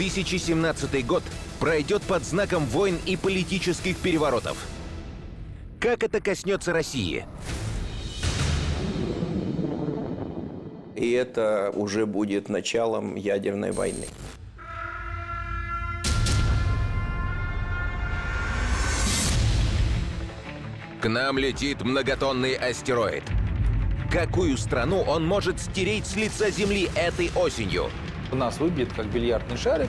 2017 год пройдет под знаком войн и политических переворотов. Как это коснется России? И это уже будет началом ядерной войны. К нам летит многотонный астероид. Какую страну он может стереть с лица Земли этой осенью? У нас выбит как бильярдный шарик.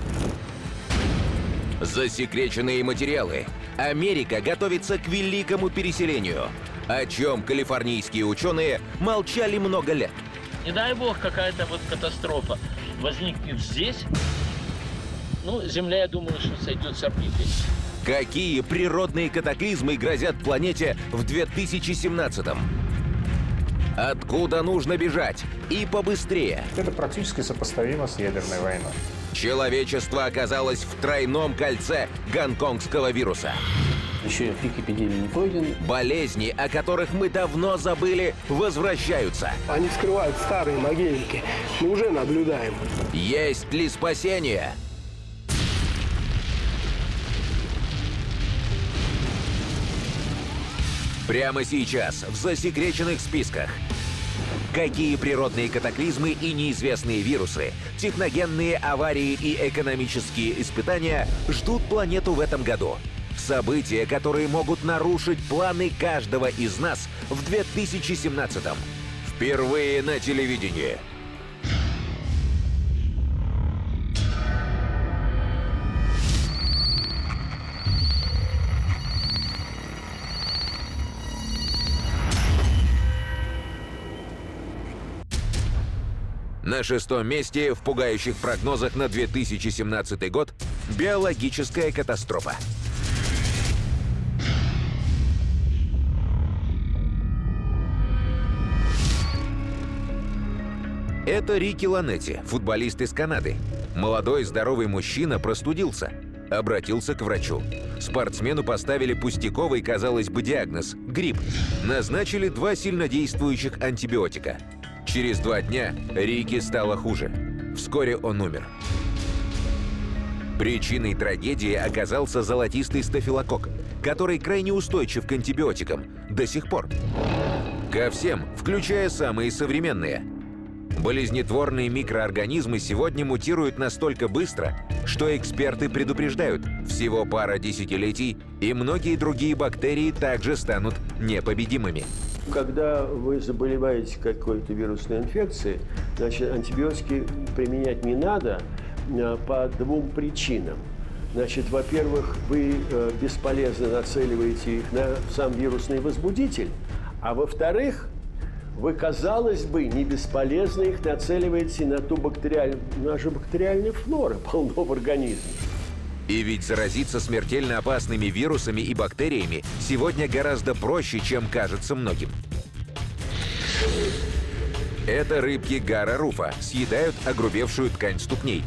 Засекреченные материалы. Америка готовится к великому переселению. О чем калифорнийские ученые молчали много лет. Не дай бог какая-то вот катастрофа возникнет здесь. Ну, Земля, я думаю, что сойдет с орбиты. Какие природные катаклизмы грозят планете в 2017-м? Откуда нужно бежать? И побыстрее. Это практически сопоставимо с ядерной войной. Человечество оказалось в тройном кольце гонконгского вируса. Еще пик эпидемии не пройден. Болезни, о которых мы давно забыли, возвращаются. Они скрывают старые могильники. Мы уже наблюдаем. Есть ли спасение? Прямо сейчас в засекреченных списках. Какие природные катаклизмы и неизвестные вирусы, техногенные аварии и экономические испытания ждут планету в этом году? События, которые могут нарушить планы каждого из нас в 2017-м. Впервые на телевидении. На шестом месте в пугающих прогнозах на 2017 год биологическая катастрофа. Это Рики Ланетти, футболист из Канады. Молодой здоровый мужчина простудился. Обратился к врачу. Спортсмену поставили пустяковый, казалось бы, диагноз – грипп. Назначили два сильнодействующих антибиотика. Через два дня Рики стало хуже. Вскоре он умер. Причиной трагедии оказался золотистый стафилококк, который крайне устойчив к антибиотикам до сих пор. Ко всем, включая самые современные. Болезнетворные микроорганизмы сегодня мутируют настолько быстро, что эксперты предупреждают, всего пара десятилетий, и многие другие бактерии также станут непобедимыми. Когда вы заболеваете какой-то вирусной инфекцией, значит, антибиотики применять не надо а, по двум причинам. Значит, во-первых, вы э, бесполезно нацеливаете их на сам вирусный возбудитель, а во-вторых, вы, казалось бы, не бесполезно их нацеливаете на ту бактериальную, наша бактериальная флора полно в организме. И ведь заразиться смертельно опасными вирусами и бактериями сегодня гораздо проще, чем кажется многим. Это рыбки гара руфа съедают огрубевшую ткань ступней.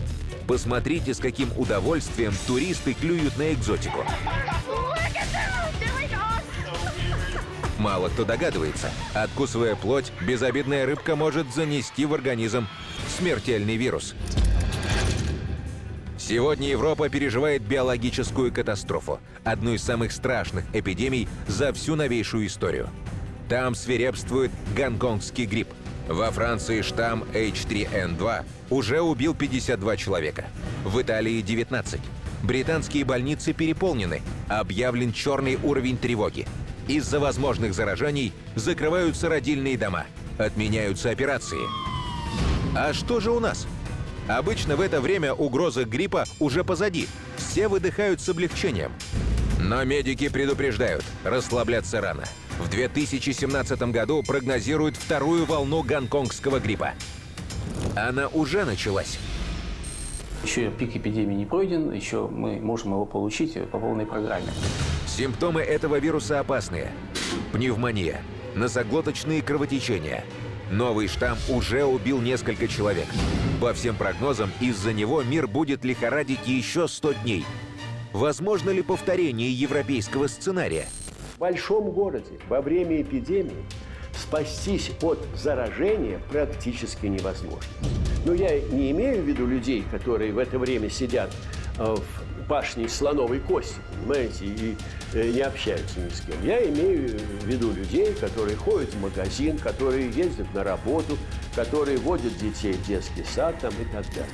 Посмотрите, с каким удовольствием туристы клюют на экзотику. Мало кто догадывается, откусывая плоть, безобидная рыбка может занести в организм смертельный вирус. Сегодня Европа переживает биологическую катастрофу, одну из самых страшных эпидемий за всю новейшую историю. Там свирепствует гонконгский грипп. Во Франции штамм H3N2 уже убил 52 человека. В Италии 19. Британские больницы переполнены. Объявлен черный уровень тревоги. Из-за возможных заражений закрываются родильные дома. Отменяются операции. А что же у нас? Обычно в это время угроза гриппа уже позади. Все выдыхают с облегчением. Но медики предупреждают, расслабляться рано. В 2017 году прогнозируют вторую волну гонконгского гриппа. Она уже началась. Еще пик эпидемии не пройден, еще мы можем его получить по полной программе. Симптомы этого вируса опасные. Пневмония, носоглоточные кровотечения. Новый штамм уже убил несколько человек. По всем прогнозам, из-за него мир будет лихорадить еще 100 дней. Возможно ли повторение европейского сценария? В большом городе во время эпидемии спастись от заражения практически невозможно. Но я не имею в виду людей, которые в это время сидят э, в башне из слоновой кости, понимаете, и э, не общаются ни с кем. Я имею в виду людей, которые ходят в магазин, которые ездят на работу, которые водят детей в детский сад там, и так далее.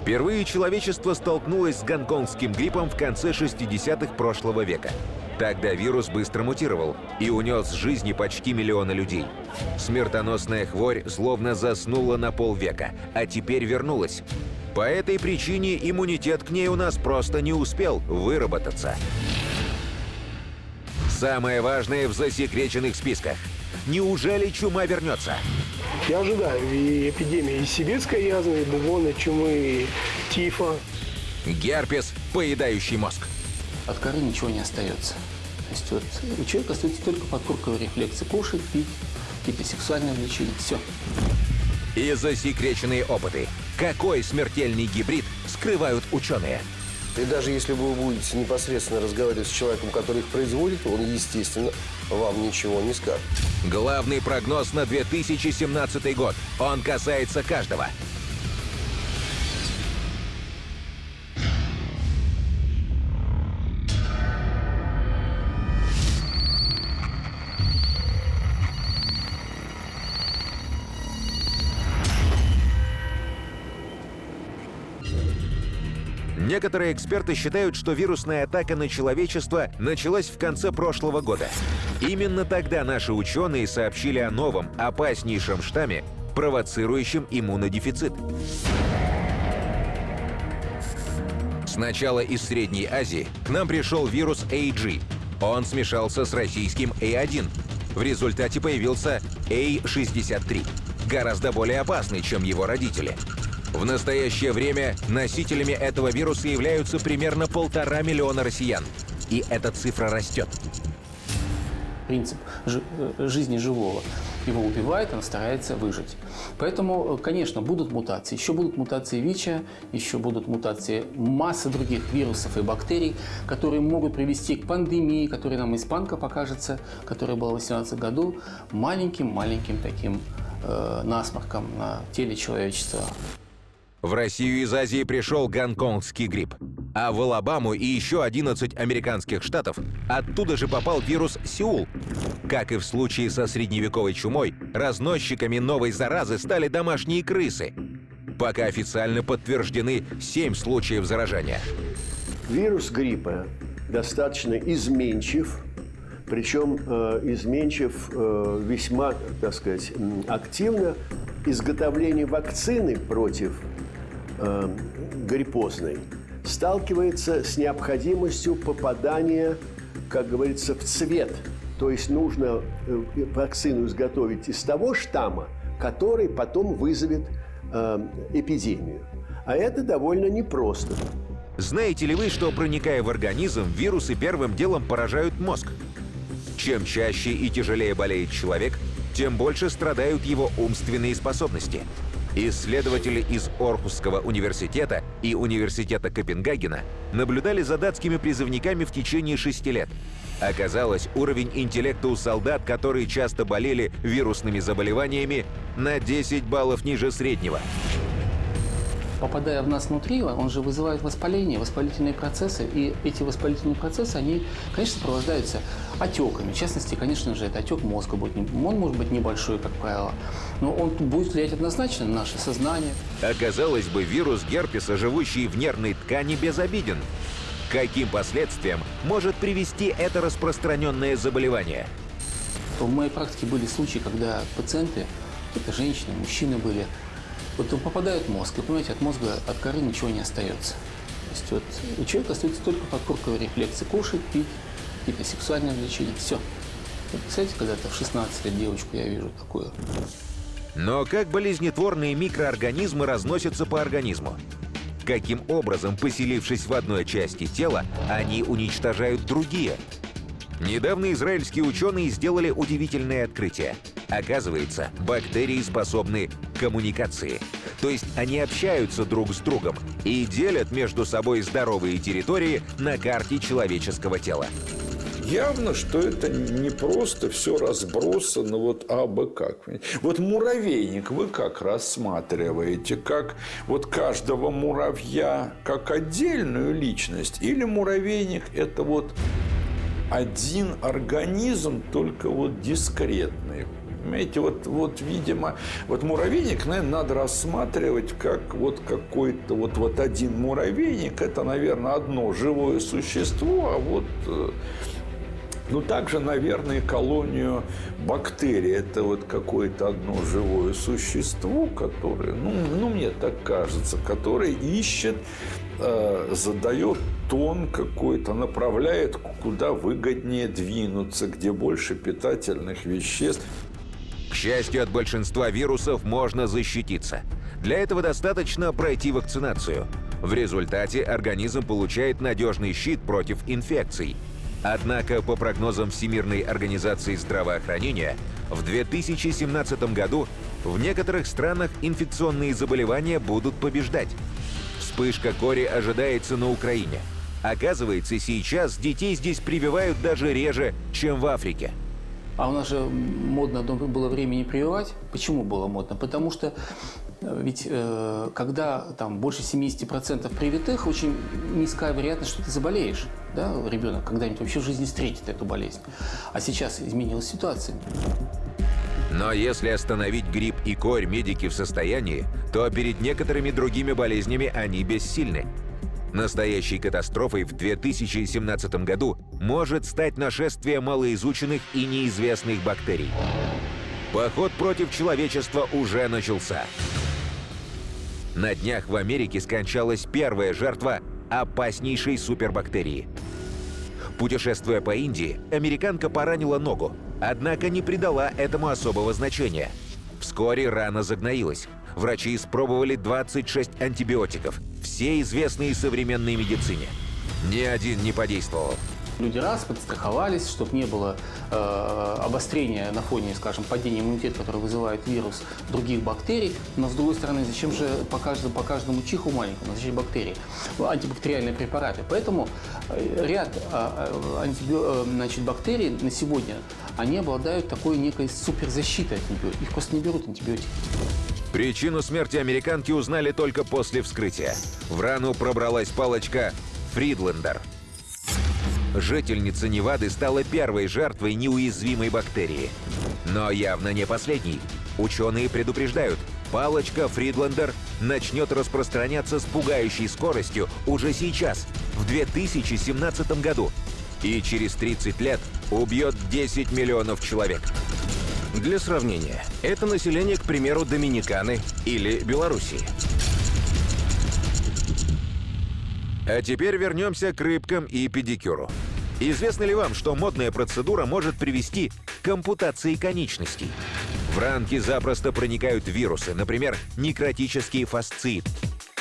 Впервые человечество столкнулось с гонконгским гриппом в конце 60-х прошлого века. Тогда вирус быстро мутировал и унес жизни почти миллиона людей. Смертоносная хворь словно заснула на полвека, а теперь вернулась. По этой причине иммунитет к ней у нас просто не успел выработаться. Самое важное в засекреченных списках. Неужели чума вернется? Я ожидаю и эпидемии и сибирской язвы, и бубонной чумы, и тифа. Герпес, поедающий мозг. От коры ничего не остается. То есть вот у человека остаются только подкорковые рефлексы. Кушать, пить, какие-то сексуальные влечения. Все. И засекреченные опыты. Какой смертельный гибрид скрывают ученые? И даже если вы будете непосредственно разговаривать с человеком, который их производит, он, естественно, вам ничего не скажет. Главный прогноз на 2017 год. Он касается каждого. Некоторые эксперты считают, что вирусная атака на человечество началась в конце прошлого года. Именно тогда наши ученые сообщили о новом, опаснейшем штамме, провоцирующем иммунодефицит. Сначала из Средней Азии к нам пришел вирус AG. Он смешался с российским A1. В результате появился A63, гораздо более опасный, чем его родители. В настоящее время носителями этого вируса являются примерно полтора миллиона россиян. И эта цифра растет. Принцип э, жизни живого. Его убивает, он старается выжить. Поэтому, э, конечно, будут мутации. Еще будут мутации ВИЧа, еще будут мутации массы других вирусов и бактерий, которые могут привести к пандемии, которая нам испанка покажется, которая была в 2018 году, маленьким-маленьким таким э, насморком на теле человечества. В Россию из Азии пришел гонконгский грипп. А в Алабаму и еще 11 американских штатов оттуда же попал вирус Сеул. Как и в случае со средневековой чумой, разносчиками новой заразы стали домашние крысы. Пока официально подтверждены 7 случаев заражения. Вирус гриппа достаточно изменчив, причем э, изменчив э, весьма, так сказать, активно. Изготовление вакцины против э, гриппозной сталкивается с необходимостью попадания, как говорится, в цвет. То есть нужно э, вакцину изготовить из того штамма, который потом вызовет э, эпидемию. А это довольно непросто. Знаете ли вы, что проникая в организм, вирусы первым делом поражают мозг? Чем чаще и тяжелее болеет человек, тем больше страдают его умственные способности. Исследователи из Орхусского университета и Университета Копенгагена наблюдали за датскими призывниками в течение шести лет. Оказалось, уровень интеллекта у солдат, которые часто болели вирусными заболеваниями, на 10 баллов ниже среднего. Попадая в нас внутри, он же вызывает воспаление, воспалительные процессы. И эти воспалительные процессы, они, конечно, сопровождаются отеками. В частности, конечно же, это отек мозга будет. Он может быть небольшой, как правило, но он будет влиять однозначно на наше сознание. Оказалось бы, вирус герпеса, живущий в нервной ткани, безобиден. К Каким последствиям может привести это распространенное заболевание? В моей практике были случаи, когда пациенты, это женщины, мужчины были, вот попадают в мозг, и, понимаете, от мозга, от коры ничего не остается. То есть вот у человека остаются только подкорковые рефлексы. Кушать, пить, какие-то сексуальные влечения. Все. Вот, представляете, когда-то в 16 лет девочку я вижу такую. Но как болезнетворные микроорганизмы разносятся по организму? Каким образом, поселившись в одной части тела, они уничтожают другие? Недавно израильские ученые сделали удивительное открытие. Оказывается, бактерии способны коммуникации. То есть они общаются друг с другом и делят между собой здоровые территории на карте человеческого тела. явно, что это не просто все разбросано вот абы как. Вот муравейник вы как рассматриваете? Как вот каждого муравья как отдельную личность? Или муравейник – это вот один организм, только вот дискретный? Понимаете, вот, вот, видимо, вот муравейник, наверное, надо рассматривать как вот какой-то, вот, вот один муравейник, это, наверное, одно живое существо, а вот э, ну, также, наверное, колонию бактерий. Это вот какое-то одно живое существо, которое, ну, ну мне так кажется, которое ищет, э, задает тон какой-то, направляет, куда выгоднее двинуться, где больше питательных веществ. К счастью, от большинства вирусов можно защититься. Для этого достаточно пройти вакцинацию. В результате организм получает надежный щит против инфекций. Однако, по прогнозам Всемирной организации здравоохранения, в 2017 году в некоторых странах инфекционные заболевания будут побеждать. Вспышка кори ожидается на Украине. Оказывается, сейчас детей здесь прививают даже реже, чем в Африке. А у нас же модно было время не прививать. Почему было модно? Потому что э, ведь э, когда там больше 70% привитых, очень низкая вероятность, что ты заболеешь. Да? Ребенок когда-нибудь вообще в жизни встретит эту болезнь. А сейчас изменилась ситуация. Но если остановить грипп и корь медики в состоянии, то перед некоторыми другими болезнями они бессильны. Настоящей катастрофой в 2017 году может стать нашествие малоизученных и неизвестных бактерий. Поход против человечества уже начался. На днях в Америке скончалась первая жертва опаснейшей супербактерии. Путешествуя по Индии, американка поранила ногу, однако не придала этому особого значения. Вскоре рана загноилась. Врачи испробовали 26 антибиотиков, все известные современной медицине. Ни один не подействовал. Люди раз подстраховались, чтобы не было э, обострения на фоне, скажем, падения иммунитета, который вызывает вирус других бактерий. Но с другой стороны, зачем же по каждому, по каждому чиху маленькому, зачем бактерии? Антибактериальные препараты. Поэтому э, ряд э, антибио, э, значит, бактерий на сегодня, они обладают такой некой суперзащитой от антибиотиков. Их просто не берут антибиотики. Причину смерти американки узнали только после вскрытия. В рану пробралась палочка Фридлендер. Жительница Невады стала первой жертвой неуязвимой бактерии. Но явно не последней. Ученые предупреждают, палочка Фридлендер начнет распространяться с пугающей скоростью уже сейчас, в 2017 году. И через 30 лет убьет 10 миллионов человек. Для сравнения, это население, к примеру, Доминиканы или Белоруссии. А теперь вернемся к рыбкам и педикюру. Известно ли вам, что модная процедура может привести к ампутации конечностей? В ранки запросто проникают вирусы, например, некротический фасцит.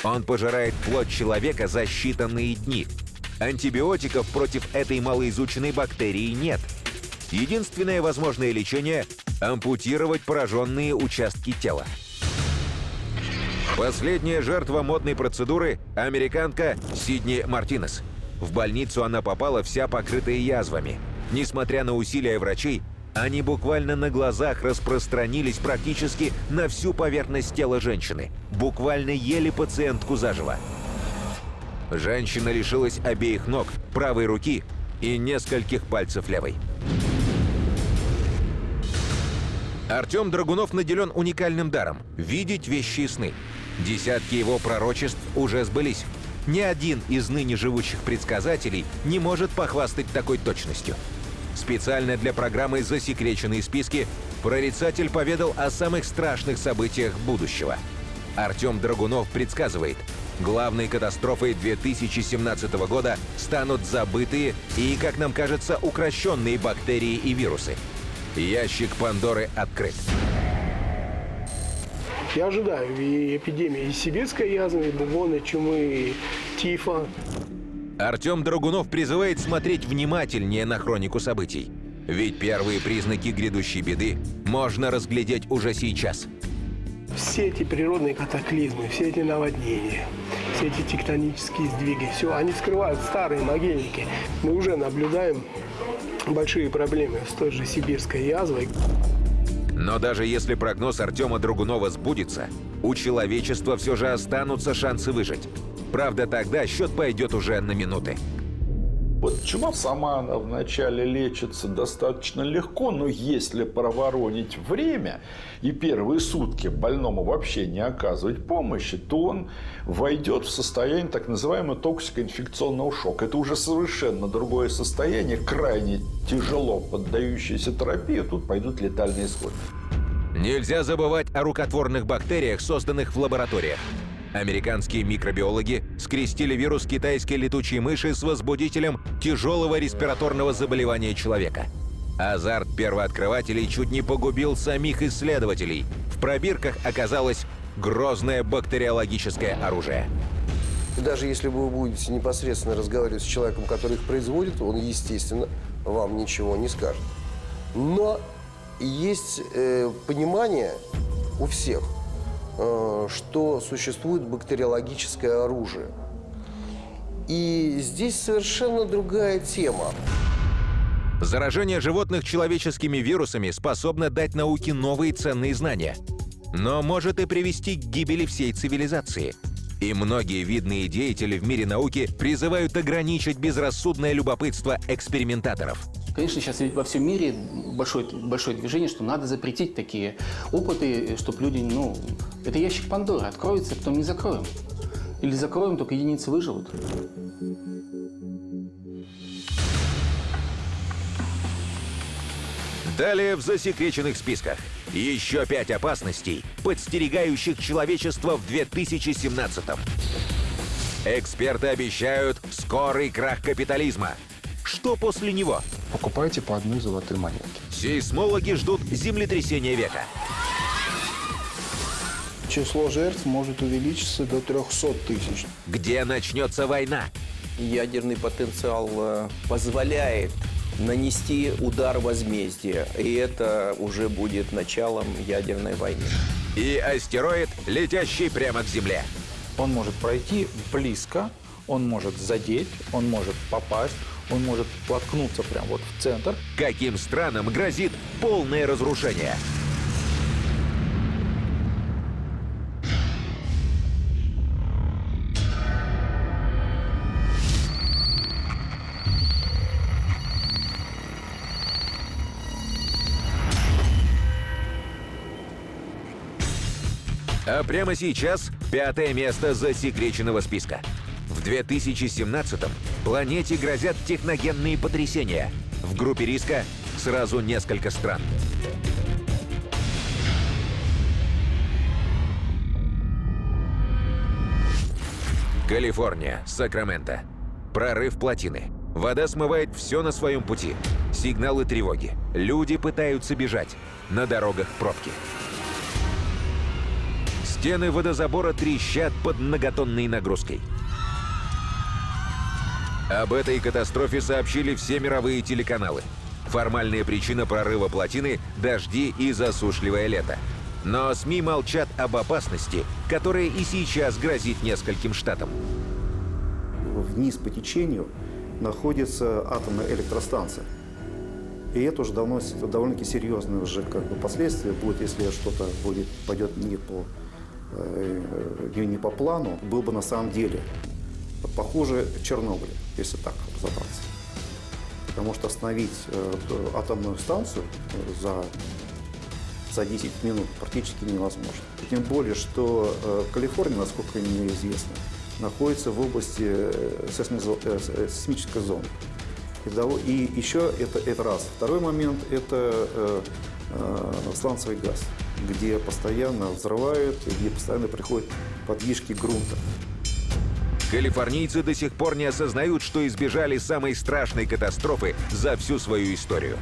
Он пожирает плоть человека за считанные дни. Антибиотиков против этой малоизученной бактерии нет. Единственное возможное лечение ампутировать пораженные участки тела. Последняя жертва модной процедуры – американка Сидни Мартинес. В больницу она попала вся покрытая язвами. Несмотря на усилия врачей, они буквально на глазах распространились практически на всю поверхность тела женщины. Буквально ели пациентку заживо. Женщина лишилась обеих ног, правой руки и нескольких пальцев левой. Артем Драгунов наделен уникальным даром – видеть вещи и сны. Десятки его пророчеств уже сбылись. Ни один из ныне живущих предсказателей не может похвастать такой точностью. Специально для программы «Засекреченные списки» прорицатель поведал о самых страшных событиях будущего. Артем Драгунов предсказывает, главной катастрофой 2017 года станут забытые и, как нам кажется, укращенные бактерии и вирусы – Ящик Пандоры открыт. Я ожидаю и эпидемии и сибирской язвы, и бубоны, чумы, и тифа. Артем Драгунов призывает смотреть внимательнее на хронику событий. Ведь первые признаки грядущей беды можно разглядеть уже сейчас. Все эти природные катаклизмы, все эти наводнения, все эти тектонические сдвиги, все, они скрывают старые могильники. Мы уже наблюдаем большие проблемы с той же сибирской язвой. Но даже если прогноз Артема Драгунова сбудется, у человечества все же останутся шансы выжить. Правда, тогда счет пойдет уже на минуты. Вот чума сама она вначале лечится достаточно легко, но если проворонить время и первые сутки больному вообще не оказывать помощи, то он войдет в состояние так называемого токсикоинфекционного шока. Это уже совершенно другое состояние, крайне тяжело поддающееся терапии, тут пойдут летальные исходы. Нельзя забывать о рукотворных бактериях, созданных в лабораториях. Американские микробиологи скрестили вирус китайской летучей мыши с возбудителем тяжелого респираторного заболевания человека. Азарт первооткрывателей чуть не погубил самих исследователей. В пробирках оказалось грозное бактериологическое оружие. Даже если вы будете непосредственно разговаривать с человеком, который их производит, он, естественно, вам ничего не скажет. Но есть э, понимание у всех, что существует бактериологическое оружие. И здесь совершенно другая тема. Заражение животных человеческими вирусами способно дать науке новые ценные знания. Но может и привести к гибели всей цивилизации. И многие видные деятели в мире науки призывают ограничить безрассудное любопытство экспериментаторов. Конечно, сейчас во всем мире большое, большое движение, что надо запретить такие опыты, чтобы люди, ну, это ящик Пандоры, откроется, потом не закроем. Или закроем, только единицы выживут. Далее в засекреченных списках. Еще пять опасностей, подстерегающих человечество в 2017-м. Эксперты обещают скорый крах капитализма. Что после него? Покупайте по одной золотой монетке. Сейсмологи ждут землетрясения века. Число жертв может увеличиться до 300 тысяч. Где начнется война? Ядерный потенциал э, позволяет нанести удар возмездия. И это уже будет началом ядерной войны. И астероид, летящий прямо к Земле. Он может пройти близко, он может задеть, он может попасть, он может воткнуться прямо вот в центр. Каким странам грозит полное разрушение? А прямо сейчас пятое место засекреченного списка. В 2017-м планете грозят техногенные потрясения. В группе риска сразу несколько стран. Калифорния, Сакраменто. Прорыв плотины. Вода смывает все на своем пути. Сигналы тревоги. Люди пытаются бежать. На дорогах пробки. Стены водозабора трещат под многотонной нагрузкой. Об этой катастрофе сообщили все мировые телеканалы. Формальная причина прорыва плотины – дожди и засушливое лето. Но СМИ молчат об опасности, которая и сейчас грозит нескольким штатам. Вниз по течению находится атомная электростанция. И это уже давно, довольно-таки серьезные уже как бы последствия будет, если что-то будет, пойдет не по Э, не по плану, был бы на самом деле похуже Чернобыля, если так разобраться. Потому что остановить э, атомную станцию э, за, за 10 минут практически невозможно. Тем более, что Калифорния, насколько мне известно, находится в области сейсмической зоны. И еще это, это раз. Второй момент – это сланцевый газ где постоянно взрывают, где постоянно приходят подвижки грунта. Калифорнийцы до сих пор не осознают, что избежали самой страшной катастрофы за всю свою историю.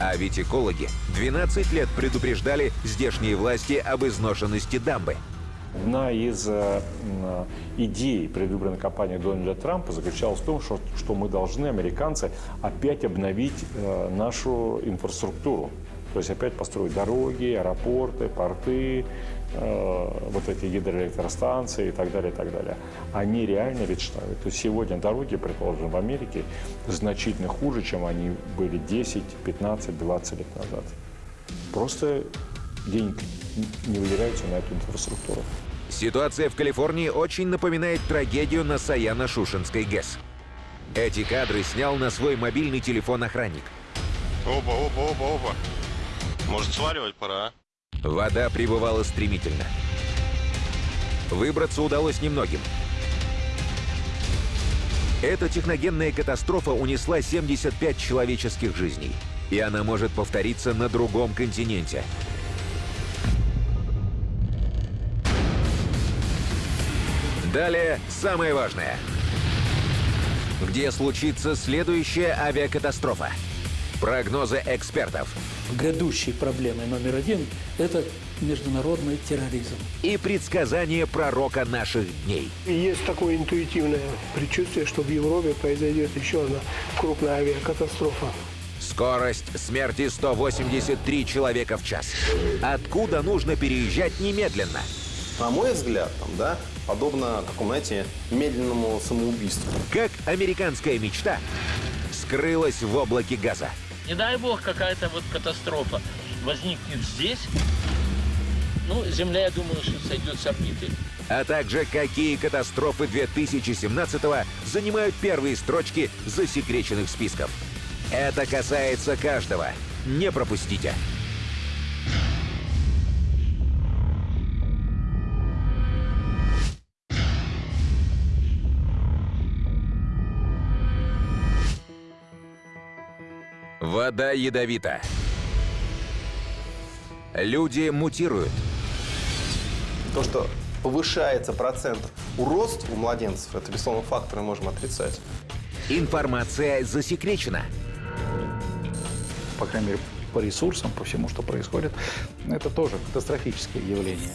А ведь экологи 12 лет предупреждали здешние власти об изношенности дамбы. Одна из э, идей предвыборной кампании Дональда Трампа заключалась в том, что, что мы должны, американцы, опять обновить э, нашу инфраструктуру То есть опять построить дороги, аэропорты, порты, э, вот эти гидроэлектростанции и так далее, и так далее. Они реально мечтают. То есть сегодня дороги, предположим, в Америке значительно хуже, чем они были 10, 15, 20 лет назад. Просто денег не выделяются на эту инфраструктуру. Ситуация в Калифорнии очень напоминает трагедию на Саяно-Шушенской ГЭС. Эти кадры снял на свой мобильный телефон охранник. Опа, опа, опа, опа. Может, сваливать пора, а? Вода прибывала стремительно. Выбраться удалось немногим. Эта техногенная катастрофа унесла 75 человеческих жизней. И она может повториться на другом континенте. Далее самое важное. Где случится следующая авиакатастрофа? Прогнозы экспертов. Грядущей проблемой номер один – это международный терроризм. И предсказания пророка наших дней. И есть такое интуитивное предчувствие, что в Европе произойдет еще одна крупная авиакатастрофа. Скорость смерти 183 человека в час. Откуда нужно переезжать немедленно? На мой взгляд, там, да, подобно такому, знаете, медленному самоубийству. Как американская мечта скрылась в облаке газа. Не дай бог какая-то вот катастрофа возникнет здесь, ну, Земля, я думаю, что сойдет с орбиты. А также какие катастрофы 2017-го занимают первые строчки засекреченных списков. Это касается каждого. Не пропустите. Вода ядовита. Люди мутируют. То, что повышается процент уродств у младенцев, это, безусловно, факт, который можем отрицать. Информация засекречена. По крайней мере, по ресурсам, по всему, что происходит, это тоже катастрофическое явление.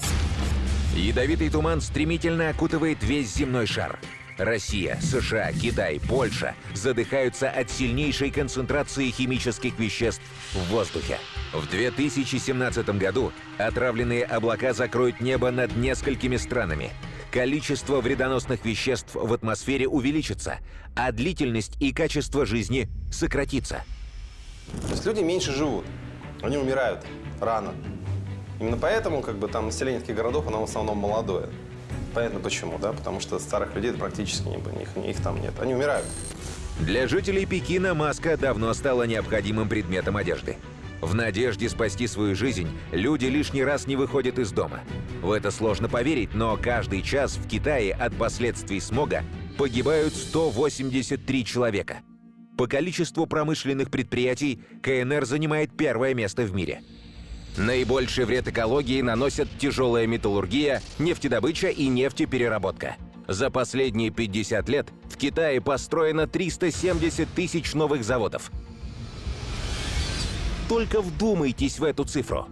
Ядовитый туман стремительно окутывает весь земной шар. Россия, США, Китай, Польша задыхаются от сильнейшей концентрации химических веществ в воздухе. В 2017 году отравленные облака закроют небо над несколькими странами. Количество вредоносных веществ в атмосфере увеличится, а длительность и качество жизни сократится. То есть люди меньше живут, они умирают рано. Именно поэтому как бы, там население таких городов, оно в основном молодое. Понятно почему, да? Потому что старых людей практически не, их, их там нет. Они умирают. Для жителей Пекина маска давно стала необходимым предметом одежды. В надежде спасти свою жизнь люди лишний раз не выходят из дома. В это сложно поверить, но каждый час в Китае от последствий смога погибают 183 человека. По количеству промышленных предприятий КНР занимает первое место в мире – Наибольший вред экологии наносят тяжелая металлургия, нефтедобыча и нефтепереработка. За последние 50 лет в Китае построено 370 тысяч новых заводов. Только вдумайтесь в эту цифру.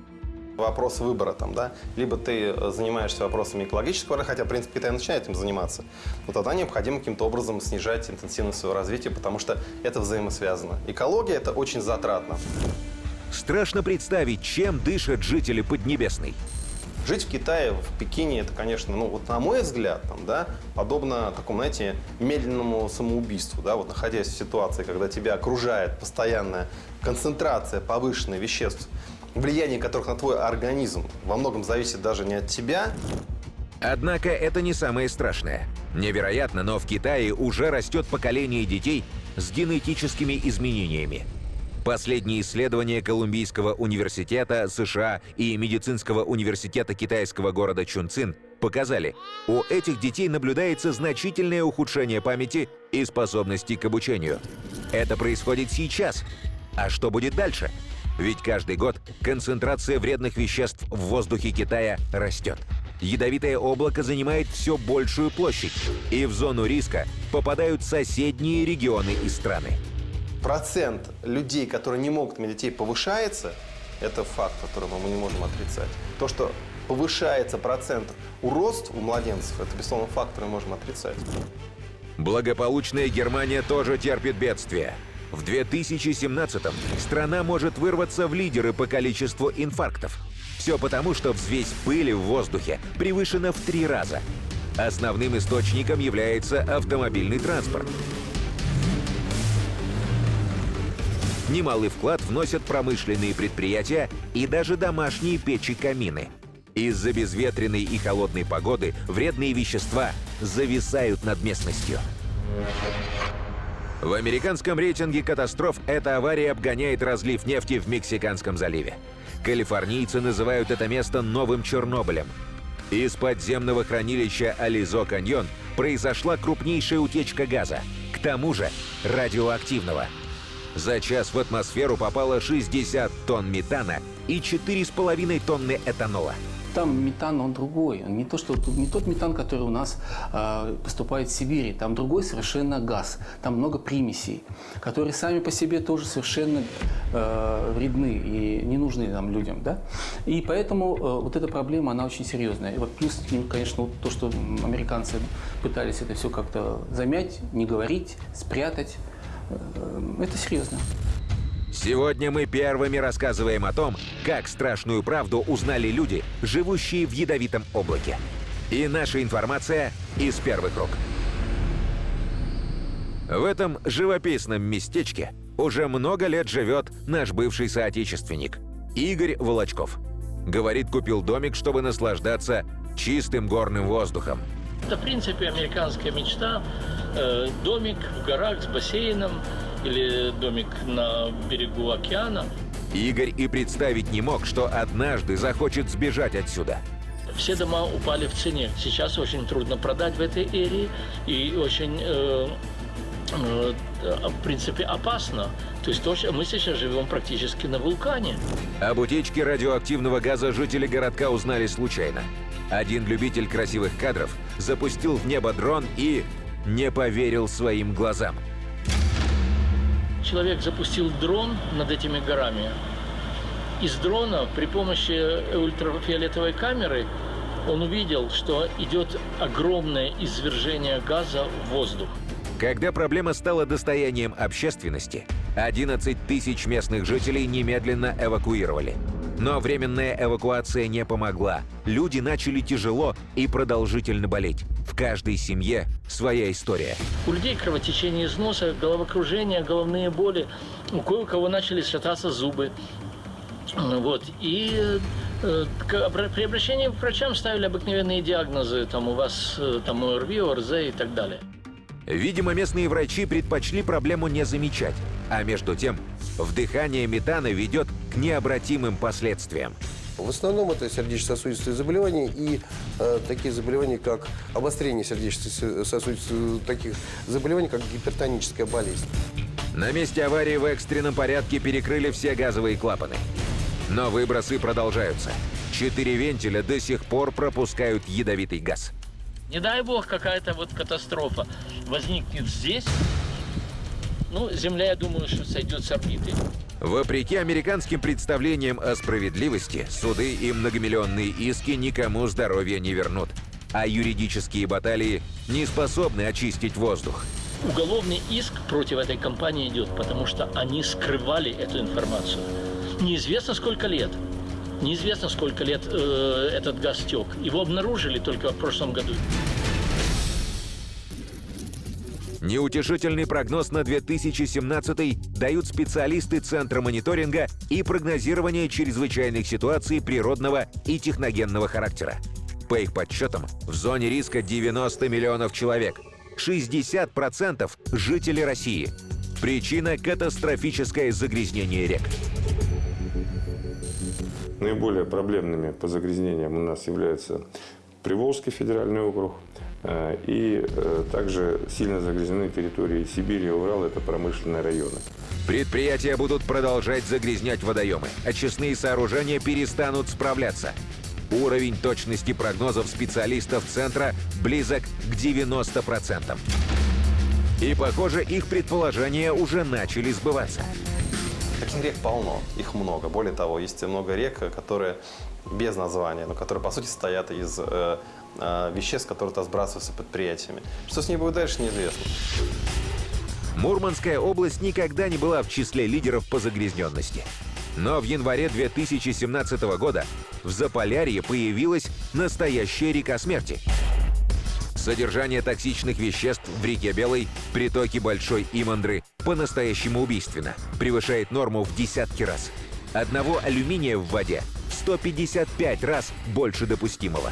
Вопрос выбора там, да? Либо ты занимаешься вопросами экологического, хотя, в принципе, Китай начинает этим заниматься, но тогда необходимо каким-то образом снижать интенсивность своего развития, потому что это взаимосвязано. Экология – это очень затратно. Страшно представить, чем дышат жители Поднебесной. Жить в Китае, в Пекине, это, конечно, ну вот на мой взгляд, там, да, подобно такому, знаете, медленному самоубийству, да, вот находясь в ситуации, когда тебя окружает постоянная концентрация повышенных веществ, влияние которых на твой организм во многом зависит даже не от тебя. Однако это не самое страшное. Невероятно, но в Китае уже растет поколение детей с генетическими изменениями. Последние исследования Колумбийского университета США и Медицинского университета китайского города Чунцин показали, у этих детей наблюдается значительное ухудшение памяти и способности к обучению. Это происходит сейчас. А что будет дальше? Ведь каждый год концентрация вредных веществ в воздухе Китая растет. Ядовитое облако занимает все большую площадь, и в зону риска попадают соседние регионы и страны процент людей, которые не могут детей, повышается, это факт, который мы не можем отрицать. То, что повышается процент уродств у младенцев, это, безусловно, факт, который мы можем отрицать. Благополучная Германия тоже терпит бедствие. В 2017-м страна может вырваться в лидеры по количеству инфарктов. Все потому, что взвесь пыли в воздухе превышена в три раза. Основным источником является автомобильный транспорт. Немалый вклад вносят промышленные предприятия и даже домашние печи-камины. Из-за безветренной и холодной погоды вредные вещества зависают над местностью. В американском рейтинге катастроф эта авария обгоняет разлив нефти в Мексиканском заливе. Калифорнийцы называют это место новым Чернобылем. Из подземного хранилища Ализо Каньон произошла крупнейшая утечка газа, к тому же радиоактивного. За час в атмосферу попало 60 тонн метана и 4,5 тонны этанола. Там метан, он другой. Он не, то, что, не тот метан, который у нас э, поступает в Сибири. Там другой совершенно газ. Там много примесей, которые сами по себе тоже совершенно э, вредны и не нужны нам людям. Да? И поэтому э, вот эта проблема, она очень серьезная. И вот плюс, конечно, вот то, что американцы пытались это все как-то замять, не говорить, спрятать. Э, это серьезно. Сегодня мы первыми рассказываем о том, как страшную правду узнали люди, живущие в ядовитом облаке. И наша информация из первых рук. В этом живописном местечке уже много лет живет наш бывший соотечественник Игорь Волочков. Говорит, купил домик, чтобы наслаждаться чистым горным воздухом. Это, в принципе, американская мечта. Э, домик в горах с бассейном или домик на берегу океана. Игорь и представить не мог, что однажды захочет сбежать отсюда. Все дома упали в цене. Сейчас очень трудно продать в этой эре и очень, э, э, в принципе, опасно. То есть то, мы сейчас живем практически на вулкане. Об утечке радиоактивного газа жители городка узнали случайно. Один любитель красивых кадров запустил в небо дрон и не поверил своим глазам. Человек запустил дрон над этими горами. Из дрона при помощи ультрафиолетовой камеры он увидел, что идет огромное извержение газа в воздух. Когда проблема стала достоянием общественности, 11 тысяч местных жителей немедленно эвакуировали. Но временная эвакуация не помогла. Люди начали тяжело и продолжительно болеть. В каждой семье своя история. У людей кровотечение из носа, головокружение, головные боли. У кое-кого начали шататься зубы. Вот. И э, при обращении к врачам ставили обыкновенные диагнозы. Там у вас э, там ОРВИ, ОРЗ и так далее. Видимо, местные врачи предпочли проблему не замечать. А между тем, вдыхание метана ведет к необратимым последствиям. В основном это сердечно-сосудистые заболевания и э, такие заболевания, как обострение сердечно-сосудистых таких заболеваний, как гипертоническая болезнь. На месте аварии в экстренном порядке перекрыли все газовые клапаны. Но выбросы продолжаются. Четыре вентиля до сих пор пропускают ядовитый газ. Не дай бог какая-то вот катастрофа возникнет здесь, ну, Земля, я думаю, что сойдет с орбиты. Вопреки американским представлениям о справедливости, суды и многомиллионные иски никому здоровья не вернут. А юридические баталии не способны очистить воздух. Уголовный иск против этой компании идет, потому что они скрывали эту информацию. Неизвестно сколько лет. Неизвестно сколько лет э, этот газ тек. Его обнаружили только в прошлом году. Неутешительный прогноз на 2017 дают специалисты Центра мониторинга и прогнозирования чрезвычайных ситуаций природного и техногенного характера. По их подсчетам, в зоне риска 90 миллионов человек, 60% – жители России. Причина – катастрофическое загрязнение рек. Наиболее проблемными по загрязнениям у нас являются Приволжский федеральный округ, и э, также сильно загрязнены территории Сибири и Урала, это промышленные районы. Предприятия будут продолжать загрязнять водоемы. Очистные сооружения перестанут справляться. Уровень точности прогнозов специалистов Центра близок к 90%. И, похоже, их предположения уже начали сбываться. Таких рек полно, их много. Более того, есть много рек, которые без названия, но которые, по сути, состоят из э, э, веществ, которые -то сбрасываются предприятиями. Что с ней будет дальше, неизвестно. Мурманская область никогда не была в числе лидеров по загрязненности. Но в январе 2017 года в Заполярье появилась настоящая река смерти. Содержание токсичных веществ в реке Белой, притоке Большой Имандры, по-настоящему убийственно, превышает норму в десятки раз. Одного алюминия в воде 155 раз больше допустимого.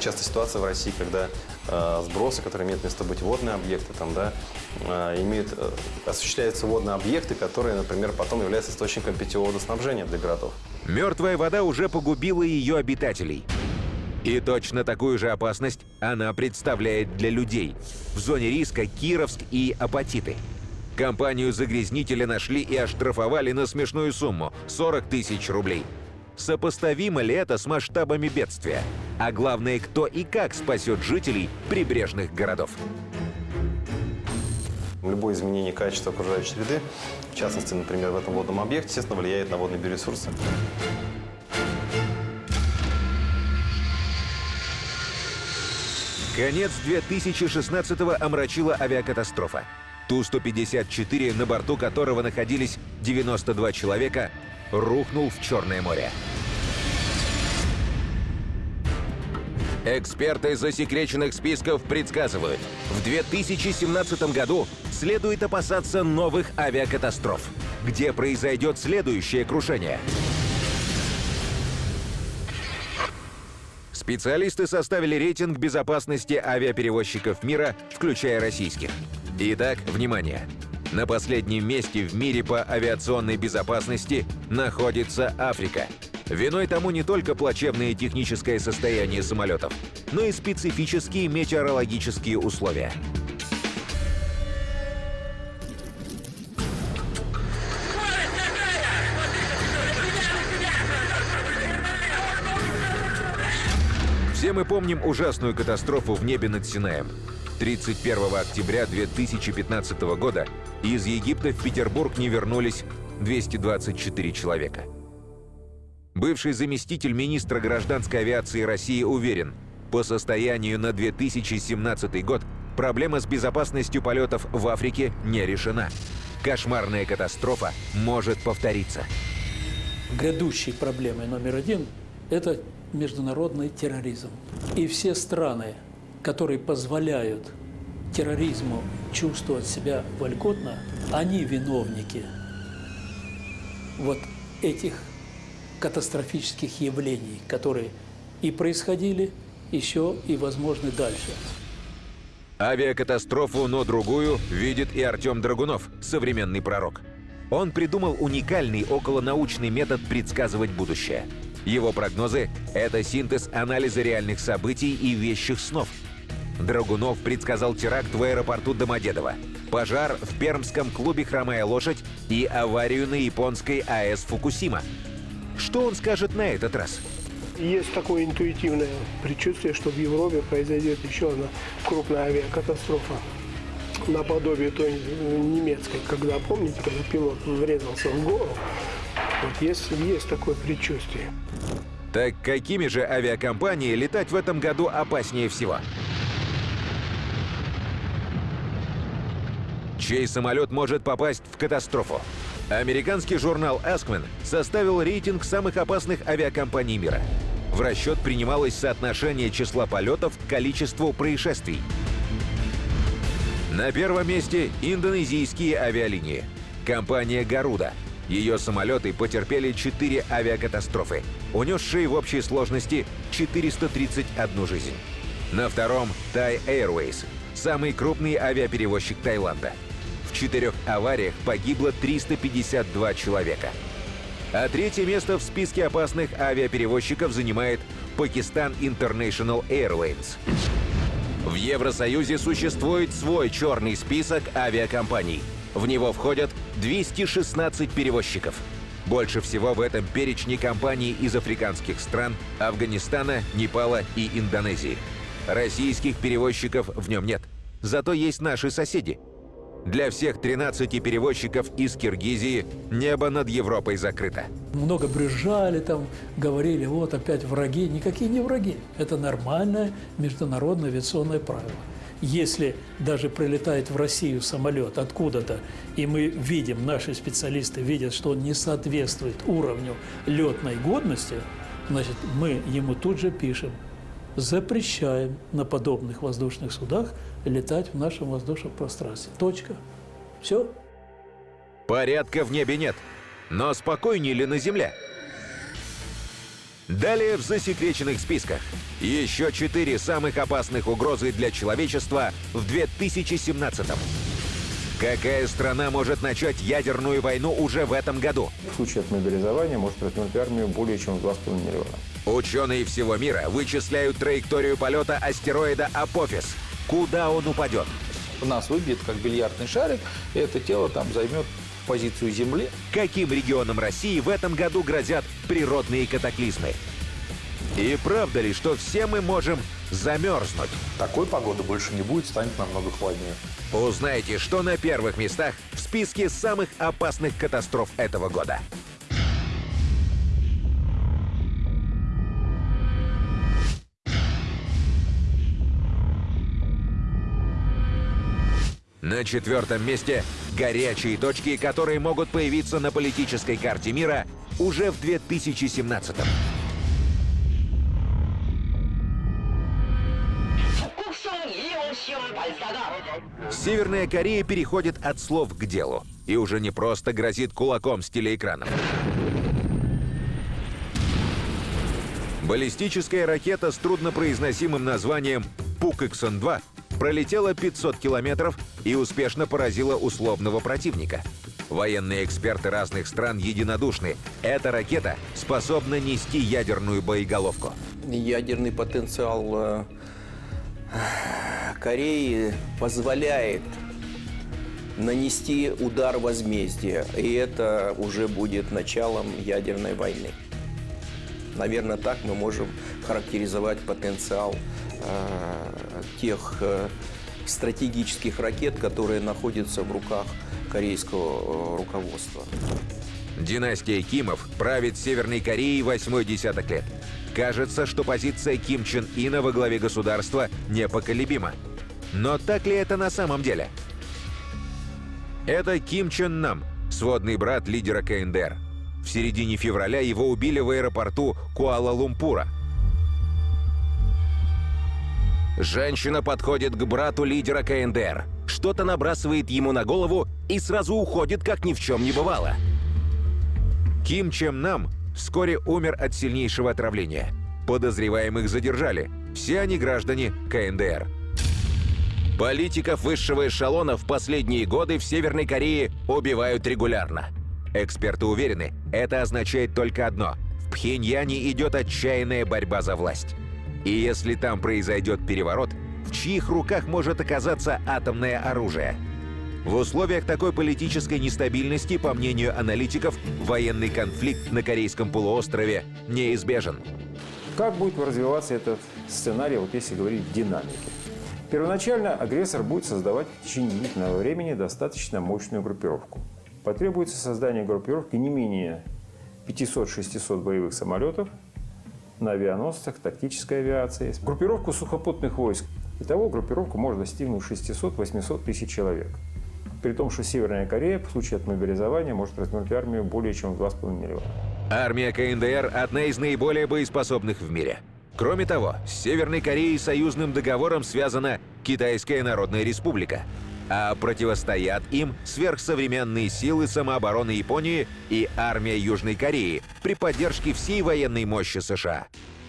Часто ситуация в России, когда э, сбросы, которые имеют место быть водные объекты, там, да, э, имеют, э, осуществляются водные объекты, которые, например, потом являются источником питьевого водоснабжения для городов. Мертвая вода уже погубила ее обитателей. И точно такую же опасность она представляет для людей. В зоне риска Кировск и Апатиты. Компанию загрязнителя нашли и оштрафовали на смешную сумму – 40 тысяч рублей. Сопоставимо ли это с масштабами бедствия? А главное, кто и как спасет жителей прибрежных городов? Любое изменение качества окружающей среды, в частности, например, в этом водном объекте, естественно, влияет на водные биоресурсы. Конец 2016-го омрачила авиакатастрофа. Ту-154, на борту которого находились 92 человека, рухнул в Черное море. Эксперты засекреченных списков предсказывают, в 2017 году следует опасаться новых авиакатастроф, где произойдет следующее крушение. Специалисты составили рейтинг безопасности авиаперевозчиков мира, включая российских. Итак, внимание! На последнем месте в мире по авиационной безопасности находится Африка. Виной тому не только плачевное техническое состояние самолетов, но и специфические метеорологические условия. Все мы помним ужасную катастрофу в небе над Синаем. 31 октября 2015 года из Египта в Петербург не вернулись 224 человека. Бывший заместитель министра гражданской авиации России уверен, по состоянию на 2017 год проблема с безопасностью полетов в Африке не решена. Кошмарная катастрофа может повториться. Грядущей проблемой номер один – это международный терроризм. И все страны, которые позволяют терроризму чувствовать себя вольготно, они виновники вот этих катастрофических явлений, которые и происходили, еще и возможны дальше. Авиакатастрофу, но другую, видит и Артем Драгунов, современный пророк. Он придумал уникальный околонаучный метод предсказывать будущее. Его прогнозы – это синтез анализа реальных событий и вещих снов. Драгунов предсказал теракт в аэропорту Домодедово, пожар в пермском клубе «Хромая лошадь» и аварию на японской АЭС «Фукусима». Что он скажет на этот раз? Есть такое интуитивное предчувствие, что в Европе произойдет еще одна крупная авиакатастрофа наподобие той немецкой, когда, помните, когда пилот врезался в гору, вот есть, есть такое предчувствие. Так какими же авиакомпании летать в этом году опаснее всего? Чей самолет может попасть в катастрофу? Американский журнал Askman составил рейтинг самых опасных авиакомпаний мира. В расчет принималось соотношение числа полетов к количеству происшествий. На первом месте индонезийские авиалинии. Компания «Гаруда». Ее самолеты потерпели 4 авиакатастрофы, унесшие в общей сложности 431 жизнь. На втором – Thai Airways, самый крупный авиаперевозчик Таиланда. В четырех авариях погибло 352 человека. А третье место в списке опасных авиаперевозчиков занимает Pakistan International Airlines. В Евросоюзе существует свой черный список авиакомпаний. В него входят 216 перевозчиков. Больше всего в этом перечне компаний из африканских стран, Афганистана, Непала и Индонезии. Российских перевозчиков в нем нет. Зато есть наши соседи. Для всех 13 перевозчиков из Киргизии небо над Европой закрыто. Много брюзжали там, говорили, вот опять враги. Никакие не враги. Это нормальное международное авиационное правило. если даже прилетает в Россию самолет откуда-то, и мы видим, наши специалисты видят, что он не соответствует уровню летной годности, значит, мы ему тут же пишем, запрещаем на подобных воздушных судах летать в нашем воздушном пространстве. Точка. Все. Порядка в небе нет. Но спокойнее ли на Земле? Далее в засекреченных списках. Еще четыре самых опасных угрозы для человечества в 2017 -м. Какая страна может начать ядерную войну уже в этом году? В случае отмобилизования может развернуть армию более чем в 2,5 миллиона. Ученые всего мира вычисляют траекторию полета астероида Апофис. Куда он упадет? У нас выбит как бильярдный шарик, и это тело там займет позицию Земли. Каким регионам России в этом году грозят природные катаклизмы? И правда ли, что все мы можем замерзнуть? Такой погоды больше не будет, станет намного холоднее. Узнайте, что на первых местах в списке самых опасных катастроф этого года. На четвертом месте горячие точки, которые могут появиться на политической карте мира уже в 2017 -м. Северная Корея переходит от слов к делу и уже не просто грозит кулаком с телеэкраном. Баллистическая ракета с труднопроизносимым названием «Пукэксон-2» пролетела 500 километров и успешно поразила условного противника. Военные эксперты разных стран единодушны. Эта ракета способна нести ядерную боеголовку. Ядерный потенциал э, Кореи позволяет нанести удар возмездия, и это уже будет началом ядерной войны. Наверное, так мы можем характеризовать потенциал э, тех э, стратегических ракет, которые находятся в руках корейского э, руководства. Династия Кимов правит Северной Кореей восьмой десяток лет. Кажется, что позиция Ким Чен Ина во главе государства непоколебима. Но так ли это на самом деле? Это Ким Чен Нам, сводный брат лидера КНДР. В середине февраля его убили в аэропорту Куала-Лумпура. Женщина подходит к брату лидера КНДР, что-то набрасывает ему на голову и сразу уходит, как ни в чем не бывало. Ким Чем Нам вскоре умер от сильнейшего отравления. Подозреваемых задержали. Все они граждане КНДР. Политиков высшего эшелона в последние годы в Северной Корее убивают регулярно. Эксперты уверены, это означает только одно – в Пхеньяне идет отчаянная борьба за власть. И если там произойдет переворот, в чьих руках может оказаться атомное оружие – в условиях такой политической нестабильности, по мнению аналитиков, военный конфликт на Корейском полуострове неизбежен. Как будет развиваться этот сценарий, вот если говорить в динамике? Первоначально агрессор будет создавать в течение длительного времени достаточно мощную группировку. Потребуется создание группировки не менее 500-600 боевых самолетов на авианосцах, тактической авиации, группировку сухопутных войск. Итого группировку может достигнуть 600-800 тысяч человек. При том, что Северная Корея в случае отмобилизования может развернуть армию более чем в 2,5 миллиона. Армия КНДР – одна из наиболее боеспособных в мире. Кроме того, с Северной Кореей союзным договором связана Китайская Народная Республика, а противостоят им сверхсовременные силы самообороны Японии и армия Южной Кореи при поддержке всей военной мощи США.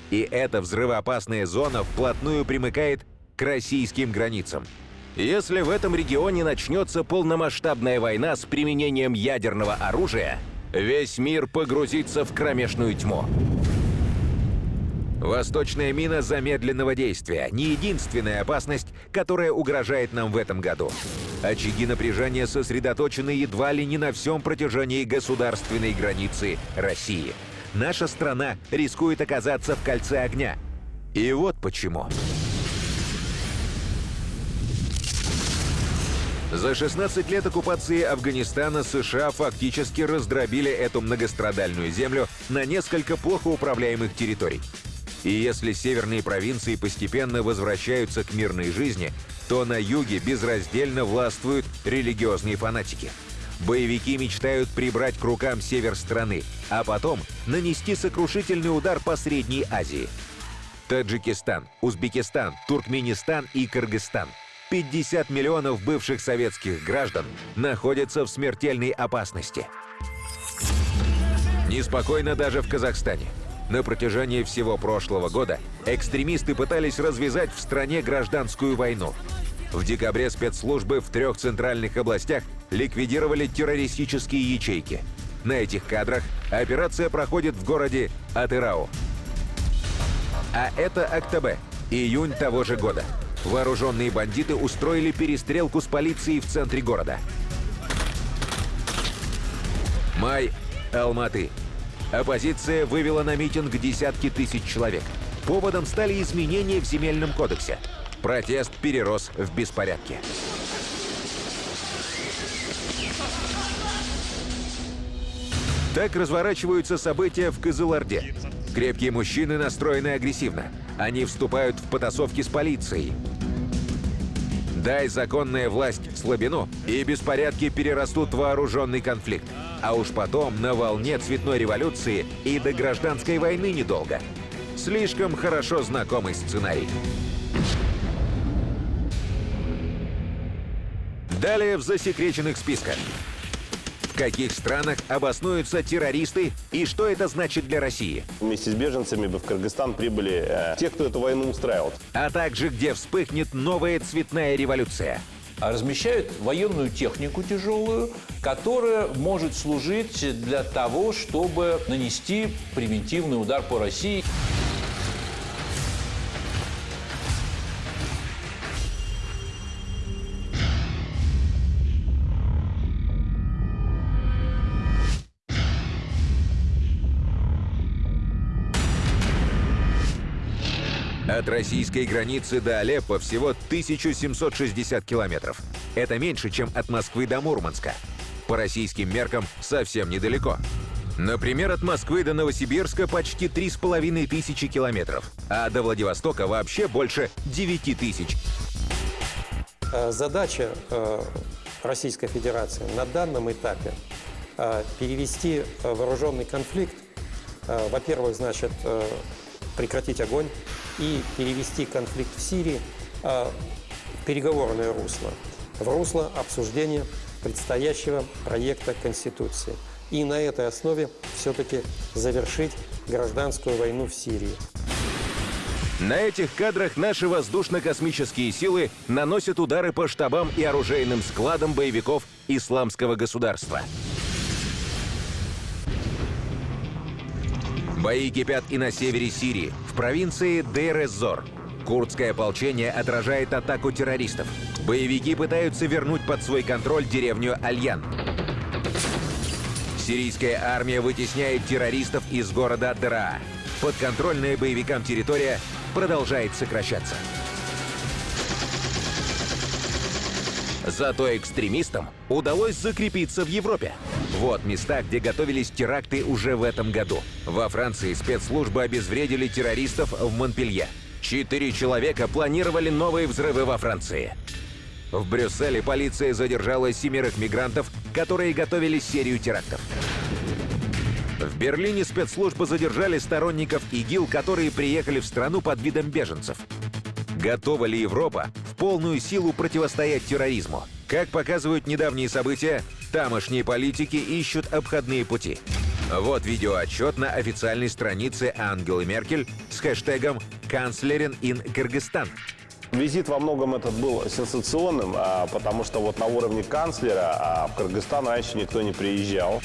И эта взрывоопасная зона вплотную примыкает к российским границам – если в этом регионе начнется полномасштабная война с применением ядерного оружия, весь мир погрузится в кромешную тьму. Восточная мина замедленного действия – не единственная опасность, которая угрожает нам в этом году. Очаги напряжения сосредоточены едва ли не на всем протяжении государственной границы России. Наша страна рискует оказаться в кольце огня. И вот почему. За 16 лет оккупации Афганистана США фактически раздробили эту многострадальную землю на несколько плохо управляемых территорий. И если северные провинции постепенно возвращаются к мирной жизни, то на юге безраздельно властвуют религиозные фанатики. Боевики мечтают прибрать к рукам север страны, а потом нанести сокрушительный удар по Средней Азии. Таджикистан, Узбекистан, Туркменистан и Кыргызстан. 50 миллионов бывших советских граждан находятся в смертельной опасности. Неспокойно даже в Казахстане. На протяжении всего прошлого года экстремисты пытались развязать в стране гражданскую войну. В декабре спецслужбы в трех центральных областях ликвидировали террористические ячейки. На этих кадрах операция проходит в городе Атырау. А это Актабе, июнь того же года. Вооруженные бандиты устроили перестрелку с полицией в центре города. Май, Алматы. Оппозиция вывела на митинг десятки тысяч человек. Поводом стали изменения в земельном кодексе. Протест перерос в беспорядки. Так разворачиваются события в Кызылорде. Крепкие мужчины настроены агрессивно. Они вступают в потасовки с полицией. Дай законная власть слабину, и беспорядки перерастут в вооруженный конфликт. А уж потом на волне цветной революции и до гражданской войны недолго. Слишком хорошо знакомый сценарий. Далее в засекреченных списках. В каких странах обоснуются террористы и что это значит для России? Вместе с беженцами бы в Кыргызстан прибыли э, те, кто эту войну устраивал. А также где вспыхнет новая цветная революция. размещают военную технику тяжелую, которая может служить для того, чтобы нанести превентивный удар по России. От российской границы до Алеппо всего 1760 километров. Это меньше, чем от Москвы до Мурманска. По российским меркам совсем недалеко. Например, от Москвы до Новосибирска почти 3,5 тысячи километров, а до Владивостока вообще больше 9 тысяч. Э, Задача э, Российской Федерации на данном этапе э, перевести вооруженный конфликт, во-первых, значит, прекратить огонь и перевести конфликт в Сирии э, в переговорное русло, в русло обсуждения предстоящего проекта Конституции. И на этой основе все-таки завершить гражданскую войну в Сирии. На этих кадрах наши воздушно-космические силы наносят удары по штабам и оружейным складам боевиков исламского государства. Бои кипят и на севере Сирии, в провинции Дейр-эз-Зор. Курдское ополчение отражает атаку террористов. Боевики пытаются вернуть под свой контроль деревню Альян. Сирийская армия вытесняет террористов из города Дraa. Подконтрольная боевикам территория продолжает сокращаться. Зато экстремистам удалось закрепиться в Европе. Вот места, где готовились теракты уже в этом году. Во Франции спецслужбы обезвредили террористов в Монпелье. Четыре человека планировали новые взрывы во Франции. В Брюсселе полиция задержала семерых мигрантов, которые готовили серию терактов. В Берлине спецслужбы задержали сторонников ИГИЛ, которые приехали в страну под видом беженцев. Готова ли Европа в полную силу противостоять терроризму? Как показывают недавние события, тамошние политики ищут обходные пути. Вот видеоотчет на официальной странице Ангелы Меркель с хэштегом «Канцлерин ин Кыргызстан». Визит во многом этот был сенсационным, а, потому что вот на уровне канцлера а в Кыргызстан раньше никто не приезжал.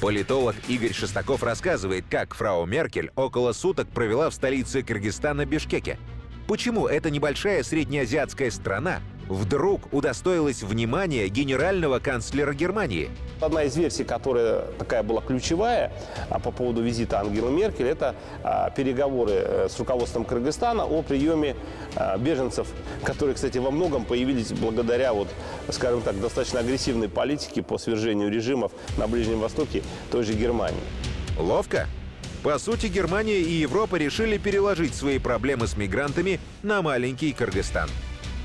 Политолог Игорь Шестаков рассказывает, как фрау Меркель около суток провела в столице Кыргызстана Бишкеке. Почему эта небольшая среднеазиатская страна вдруг удостоилась внимания генерального канцлера Германии? Одна из версий, которая такая была ключевая а, по поводу визита Ангелы Меркель, это а, переговоры э, с руководством Кыргызстана о приеме а, беженцев, которые, кстати, во многом появились благодаря, вот, скажем так, достаточно агрессивной политике по свержению режимов на Ближнем Востоке той же Германии. Ловко? По сути, Германия и Европа решили переложить свои проблемы с мигрантами на маленький Кыргызстан.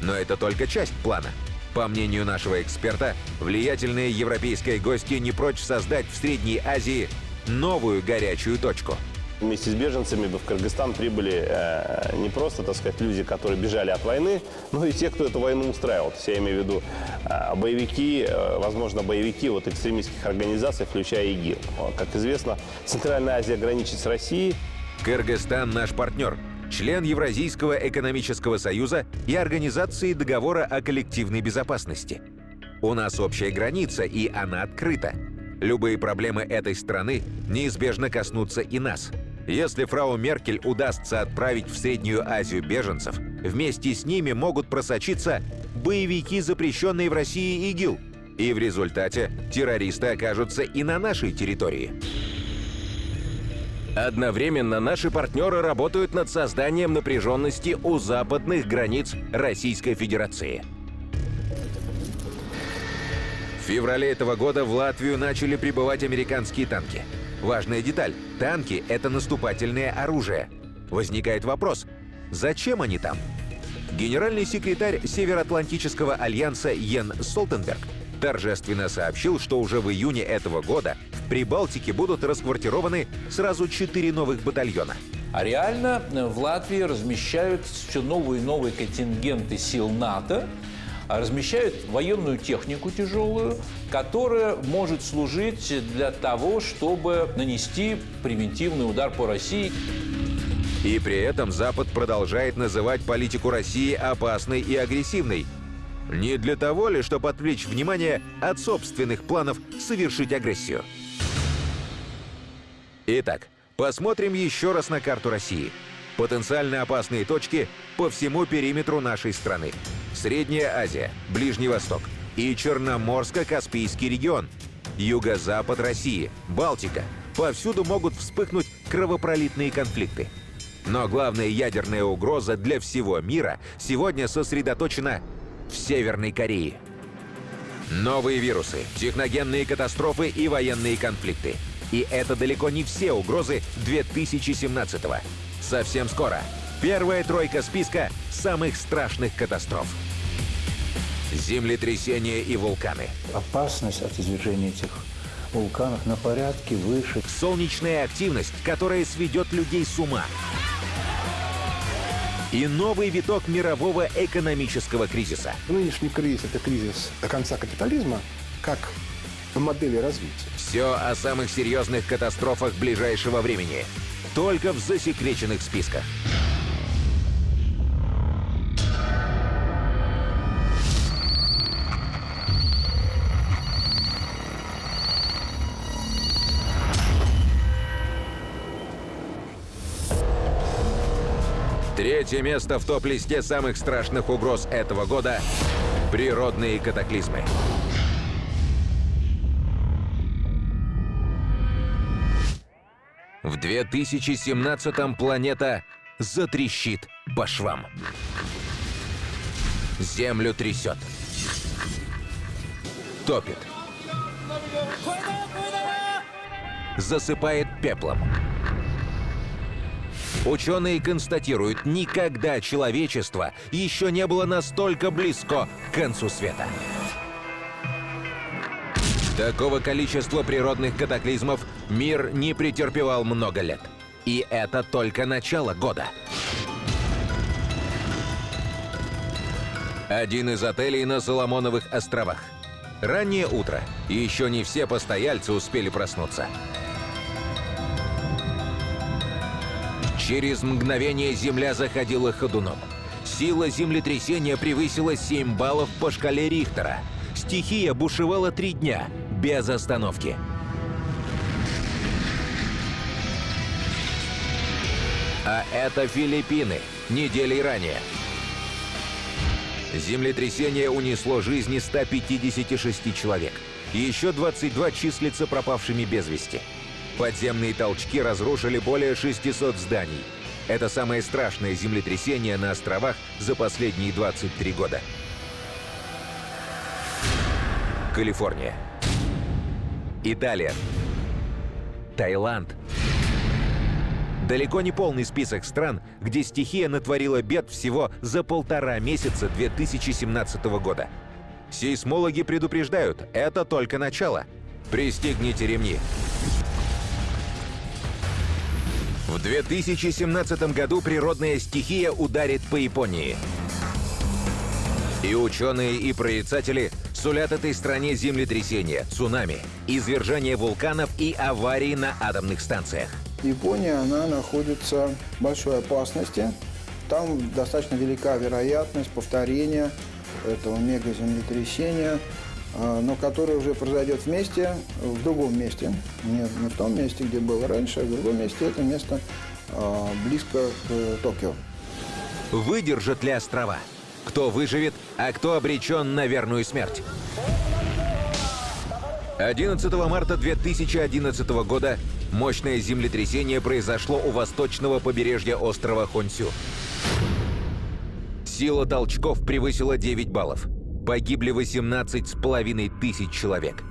Но это только часть плана. По мнению нашего эксперта, влиятельные европейские гости не прочь создать в Средней Азии новую горячую точку – Вместе с беженцами в Кыргызстан прибыли э, не просто, так сказать, люди, которые бежали от войны, но и те, кто эту войну устраивал. То есть я имею в виду э, боевики, э, возможно, боевики вот экстремистских организаций, включая ИГИЛ. Как известно, Центральная Азия граничит с Россией. Кыргызстан наш партнер, член Евразийского экономического союза и Организации договора о коллективной безопасности. У нас общая граница, и она открыта. Любые проблемы этой страны неизбежно коснутся и нас – если фрау Меркель удастся отправить в Среднюю Азию беженцев, вместе с ними могут просочиться боевики, запрещенные в России ИГИЛ. И в результате террористы окажутся и на нашей территории. Одновременно наши партнеры работают над созданием напряженности у западных границ Российской Федерации. В феврале этого года в Латвию начали прибывать американские танки – Важная деталь – танки — это наступательное оружие. Возникает вопрос – зачем они там? Генеральный секретарь Североатлантического альянса Йен Столтенберг торжественно сообщил, что уже в июне этого года в Прибалтике будут расквартированы сразу четыре новых батальона. А реально э, в Латвии размещают все новые и новые контингенты сил НАТО, размещают военную технику тяжелую, которая может служить для того, чтобы нанести превентивный удар по России. И при этом Запад продолжает называть политику России опасной и агрессивной. Не для того ли, чтобы отвлечь внимание от собственных планов совершить агрессию? Итак, посмотрим еще раз на карту России. Потенциально опасные точки по всему периметру нашей страны. Средняя Азия, Ближний Восток и Черноморско-Каспийский регион, юго-запад России, Балтика. Повсюду могут вспыхнуть кровопролитные конфликты. Но главная ядерная угроза для всего мира сегодня сосредоточена в Северной Корее. Новые вирусы, техногенные катастрофы и военные конфликты. И это далеко не все угрозы 2017-го. Совсем скоро первая тройка списка самых страшных катастроф землетрясения и вулканы. Опасность от извержения этих вулканов на порядке выше. Солнечная активность, которая сведет людей с ума. И новый виток мирового экономического кризиса. Нынешний кризис – это кризис конца капитализма, как модели развития. Все о самых серьезных катастрофах ближайшего времени. Только в засекреченных списках. Третье место в топ-листе самых страшных угроз этого года – природные катаклизмы. В 2017-м планета затрещит по швам. Землю трясет. Топит. Засыпает пеплом. Ученые констатируют, никогда человечество еще не было настолько близко к концу света. Такого количества природных катаклизмов мир не претерпевал много лет. И это только начало года. Один из отелей на Соломоновых островах. Раннее утро. Еще не все постояльцы успели проснуться. Через мгновение земля заходила ходуном. Сила землетрясения превысила 7 баллов по шкале Рихтера. Стихия бушевала три дня, без остановки. А это Филиппины, неделей ранее. Землетрясение унесло жизни 156 человек. Еще 22 числятся пропавшими без вести. Подземные толчки разрушили более 600 зданий. Это самое страшное землетрясение на островах за последние 23 года. Калифорния. Италия. Таиланд. Далеко не полный список стран, где стихия натворила бед всего за полтора месяца 2017 года. Сейсмологи предупреждают, это только начало. Пристегните ремни. В 2017 году природная стихия ударит по Японии. И ученые, и прорицатели сулят этой стране землетрясения, цунами, извержение вулканов и аварии на атомных станциях. Япония, она находится в большой опасности. Там достаточно велика вероятность повторения этого мегаземлетрясения, но которое уже произойдет вместе, в другом месте. Не, не в том месте, где было раньше, а в другом месте. Это место а, близко к Токио. Выдержат ли острова? Кто выживет, а кто обречен на верную смерть? 11 марта 2011 года Мощное землетрясение произошло у восточного побережья острова Хонсю. Сила толчков превысила 9 баллов. Погибли 18 с половиной тысяч человек.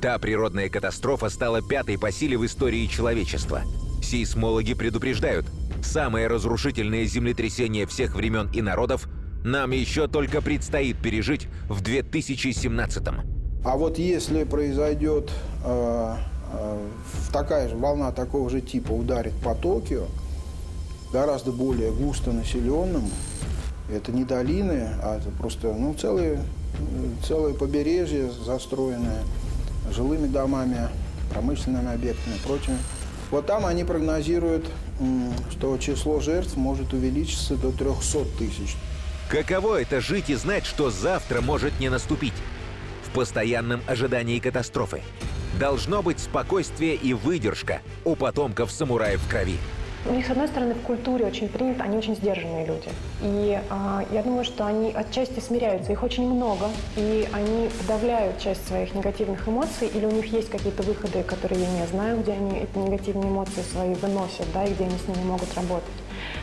Та природная катастрофа стала пятой по силе в истории человечества. Сейсмологи предупреждают, самое разрушительное землетрясение всех времен и народов нам еще только предстоит пережить в 2017 -м. А вот если произойдет э, такая же волна такого же типа ударит по Токио, гораздо более густо населенным. Это не долины, а это просто ну, целые, целое побережье, застроенное жилыми домами, промышленными объектами и прочим. Вот там они прогнозируют, что число жертв может увеличиться до 300 тысяч. Каково это жить и знать, что завтра может не наступить? В постоянном ожидании катастрофы. Должно быть спокойствие и выдержка у потомков самураев в крови. У них, с одной стороны, в культуре очень принято, они очень сдержанные люди. И э, я думаю, что они отчасти смиряются. Их очень много, и они подавляют часть своих негативных эмоций, или у них есть какие-то выходы, которые я не знаю, где они эти негативные эмоции свои выносят, да, и где они с ними могут работать.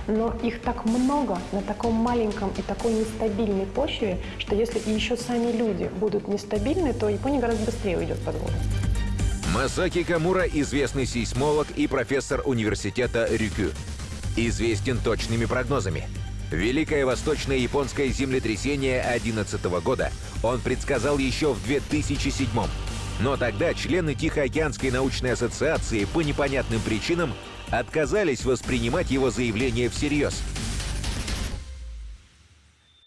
Но их так много на таком маленьком и такой нестабильной почве, что если и еще сами люди будут нестабильны, то Япония гораздо быстрее уйдет под воду. Масаки Камура – известный сейсмолог и профессор университета Рюкю. Известен точными прогнозами. Великое восточное японское землетрясение 2011 года он предсказал еще в 2007 -м. Но тогда члены Тихоокеанской научной ассоциации по непонятным причинам отказались воспринимать его заявление всерьез –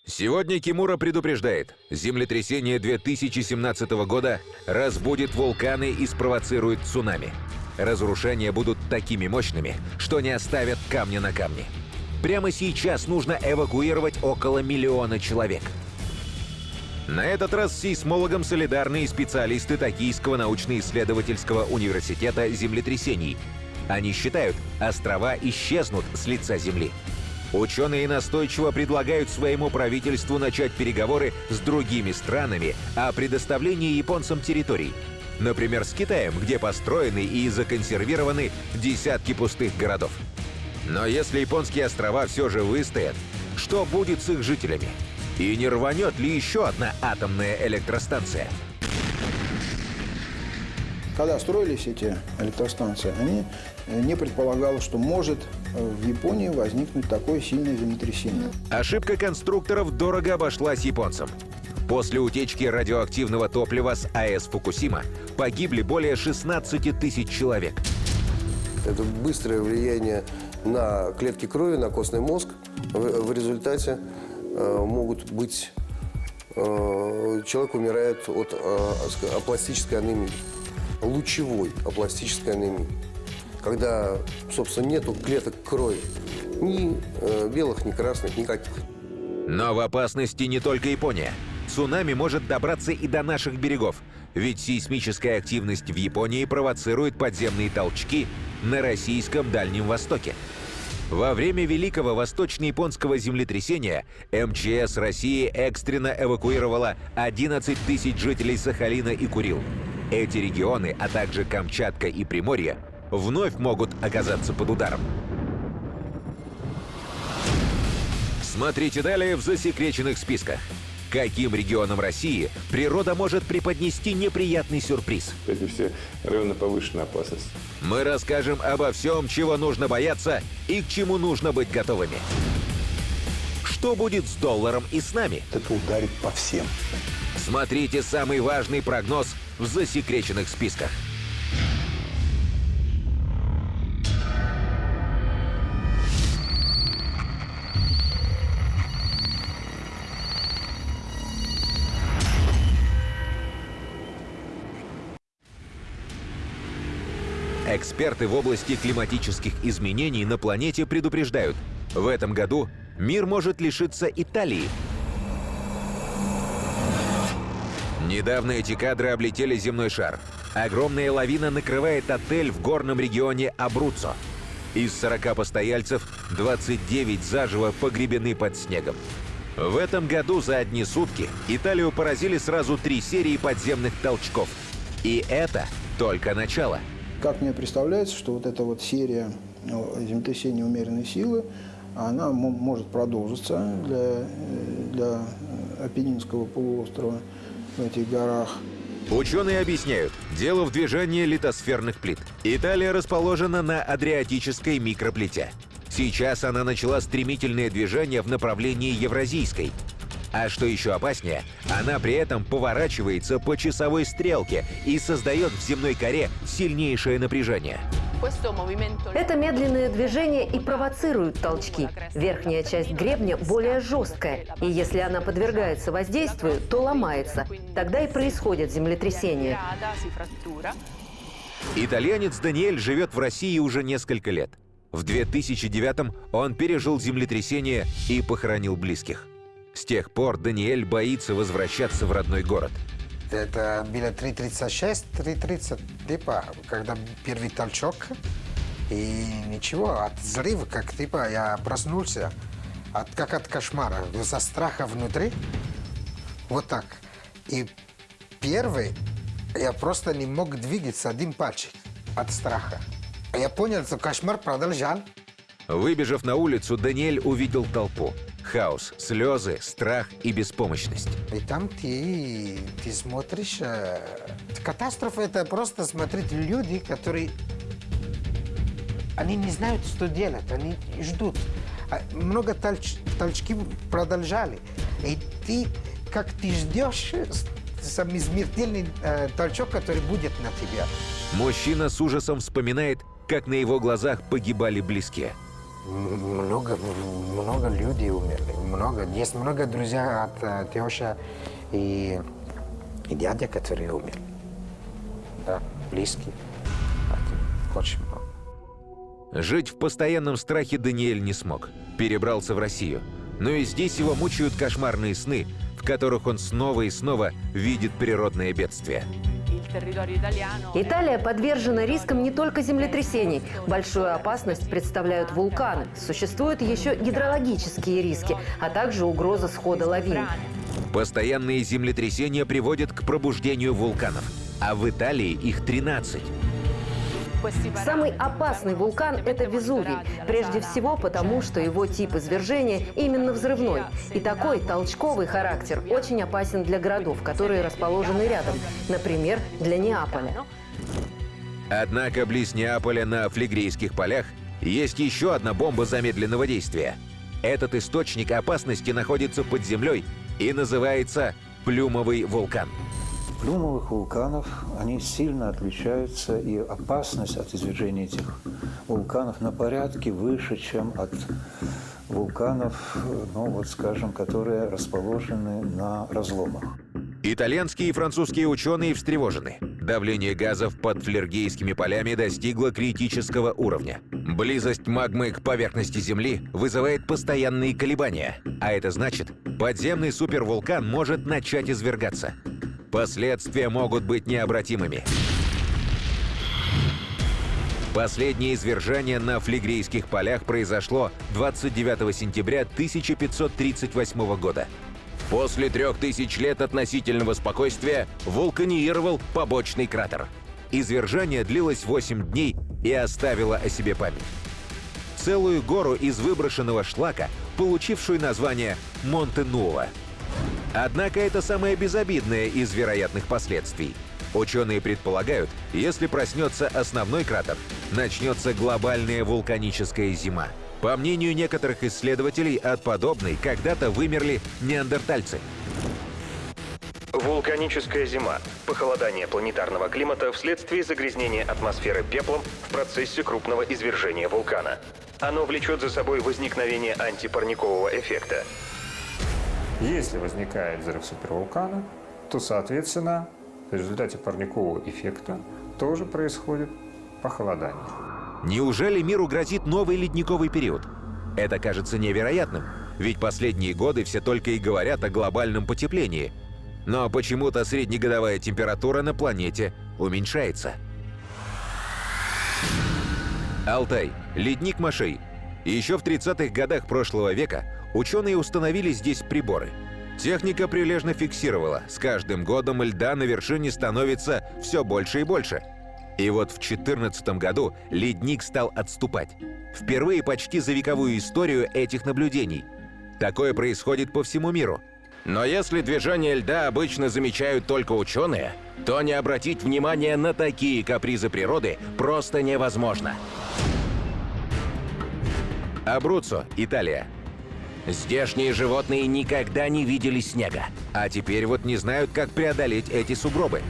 Сегодня Кимура предупреждает, землетрясение 2017 года разбудит вулканы и спровоцирует цунами. Разрушения будут такими мощными, что не оставят камня на камне. Прямо сейчас нужно эвакуировать около миллиона человек. На этот раз с сейсмологом солидарны и специалисты Токийского научно-исследовательского университета землетрясений. Они считают, острова исчезнут с лица Земли. Ученые настойчиво предлагают своему правительству начать переговоры с другими странами о предоставлении японцам территорий. Например, с Китаем, где построены и законсервированы десятки пустых городов. Но если японские острова все же выстоят, что будет с их жителями? И не рванет ли еще одна атомная электростанция? Когда строились эти электростанции, они не предполагали, что может в Японии возникнуть такое сильное землетрясение. Ошибка конструкторов дорого обошлась японцам. После утечки радиоактивного топлива с АЭС Фукусима погибли более 16 тысяч человек. Это быстрое влияние на клетки крови, на костный мозг. В, в результате э, могут быть... Э, человек умирает от э, апластической анемии, лучевой апластической анемии когда, собственно, нету клеток крови. Ни э, белых, ни красных, никаких. Но в опасности не только Япония. Цунами может добраться и до наших берегов, ведь сейсмическая активность в Японии провоцирует подземные толчки на российском Дальнем Востоке. Во время Великого Восточно-Японского землетрясения МЧС России экстренно эвакуировала 11 тысяч жителей Сахалина и Курил. Эти регионы, а также Камчатка и Приморье вновь могут оказаться под ударом. Смотрите далее в засекреченных списках. Каким регионам России природа может преподнести неприятный сюрприз? Эти все районы повышенной опасности. Мы расскажем обо всем, чего нужно бояться и к чему нужно быть готовыми. Что будет с долларом и с нами? Это ударит по всем. Смотрите самый важный прогноз в засекреченных списках. Эксперты в области климатических изменений на планете предупреждают, в этом году мир может лишиться Италии. Недавно эти кадры облетели земной шар. Огромная лавина накрывает отель в горном регионе Абруццо. Из 40 постояльцев 29 заживо погребены под снегом. В этом году за одни сутки Италию поразили сразу три серии подземных толчков. И это только начало. Как мне представляется, что вот эта вот серия ну, землетрясений умеренной силы, она может продолжиться для, э, для Апеннинского полуострова в этих горах. Ученые объясняют, дело в движении литосферных плит. Италия расположена на Адриатической микроплите. Сейчас она начала стремительное движение в направлении Евразийской. А что еще опаснее, она при этом поворачивается по часовой стрелке и создает в земной коре сильнейшее напряжение. Это медленное движение и провоцирует толчки. Верхняя часть гребня более жесткая, и если она подвергается воздействию, то ломается. Тогда и происходит землетрясение. Итальянец Даниэль живет в России уже несколько лет. В 2009 он пережил землетрясение и похоронил близких. С тех пор Даниэль боится возвращаться в родной город – это было 3.36, 3.30, типа, когда первый толчок. И ничего, от взрыва, как типа, я проснулся, от, как от кошмара, за страха внутри. Вот так. И первый, я просто не мог двигаться один пальчик от страха. Я понял, что кошмар продолжал. Выбежав на улицу, Даниэль увидел толпу. Хаос, слезы, страх и беспомощность. И там ты, ты смотришь... Э, катастрофа – это просто смотреть люди, которые... Они не знают, что делать, они ждут. А много толч, толчки продолжали. И ты, как ты ждешь, самый смертельный э, толчок, который будет на тебя. Мужчина с ужасом вспоминает, как на его глазах погибали близкие много, много людей умерли. Много. Есть много друзей от uh, теща и, и дядя, которые умерли. Да, близкие. Очень много. Жить в постоянном страхе Даниэль не смог. Перебрался в Россию. Но и здесь его мучают кошмарные сны, в которых он снова и снова видит природное бедствие. Италия подвержена рискам не только землетрясений. Большую опасность представляют вулканы. Существуют еще гидрологические риски, а также угроза схода лавин. Постоянные землетрясения приводят к пробуждению вулканов, а в Италии их 13. Самый опасный вулкан – это Везувий. Прежде всего потому, что его тип извержения именно взрывной. И такой толчковый характер очень опасен для городов, которые расположены рядом. Например, для Неаполя. Однако близ Неаполя на Флегрейских полях есть еще одна бомба замедленного действия. Этот источник опасности находится под землей и называется Плюмовый вулкан. Плюмовых вулканов, они сильно отличаются, и опасность от извержения этих вулканов на порядке выше, чем от вулканов, ну вот скажем, которые расположены на разломах. Итальянские и французские ученые встревожены. Давление газов под флергейскими полями достигло критического уровня. Близость магмы к поверхности Земли вызывает постоянные колебания, а это значит, подземный супервулкан может начать извергаться. Последствия могут быть необратимыми. Последнее извержение на Флегрейских полях произошло 29 сентября 1538 года. После трех тысяч лет относительного спокойствия вулканизировал побочный кратер. Извержение длилось 8 дней и оставило о себе память. Целую гору из выброшенного шлака, получившую название Монте-Нуова. Однако это самое безобидное из вероятных последствий. Ученые предполагают, если проснется основной кратер, начнется глобальная вулканическая зима. По мнению некоторых исследователей, от подобной когда-то вымерли неандертальцы. Вулканическая зима – похолодание планетарного климата вследствие загрязнения атмосферы пеплом в процессе крупного извержения вулкана. Оно влечет за собой возникновение антипарникового эффекта. Если возникает взрыв супервулкана, то, соответственно, в результате парникового эффекта тоже происходит похолодание. Неужели миру грозит новый ледниковый период? Это кажется невероятным, ведь последние годы все только и говорят о глобальном потеплении – но почему-то среднегодовая температура на планете уменьшается. Алтай, ледник Машей. Еще в 30-х годах прошлого века ученые установили здесь приборы. Техника прилежно фиксировала, с каждым годом льда на вершине становится все больше и больше. И вот в 2014 году ледник стал отступать. Впервые почти за вековую историю этих наблюдений. Такое происходит по всему миру – но если движение льда обычно замечают только ученые, то не обратить внимание на такие капризы природы просто невозможно. Абруццо, Италия. Здешние животные никогда не видели снега, а теперь вот не знают, как преодолеть эти сугробы.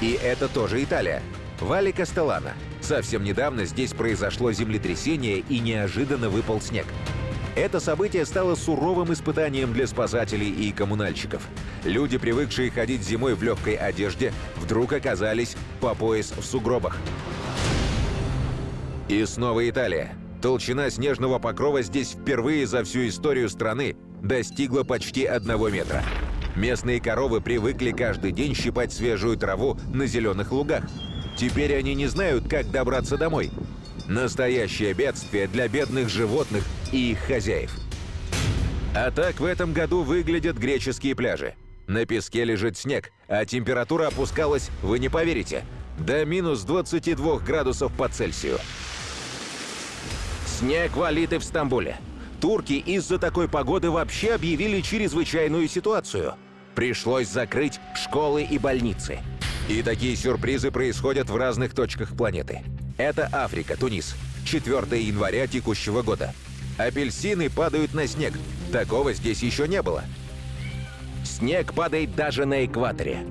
И это тоже Италия. Вали Кастеллана. Совсем недавно здесь произошло землетрясение и неожиданно выпал снег. Это событие стало суровым испытанием для спасателей и коммунальщиков. Люди, привыкшие ходить зимой в легкой одежде, вдруг оказались по пояс в сугробах. И снова Италия. Толщина снежного покрова здесь впервые за всю историю страны достигла почти одного метра. Местные коровы привыкли каждый день щипать свежую траву на зеленых лугах. Теперь они не знают, как добраться домой. Настоящее бедствие для бедных животных и их хозяев. А так в этом году выглядят греческие пляжи. На песке лежит снег, а температура опускалась, вы не поверите, до минус 22 градусов по Цельсию. Снег валит и в Стамбуле. Турки из-за такой погоды вообще объявили чрезвычайную ситуацию. Пришлось закрыть школы и больницы. И такие сюрпризы происходят в разных точках планеты. Это Африка, Тунис. 4 января текущего года. Апельсины падают на снег. Такого здесь еще не было. Снег падает даже на экваторе.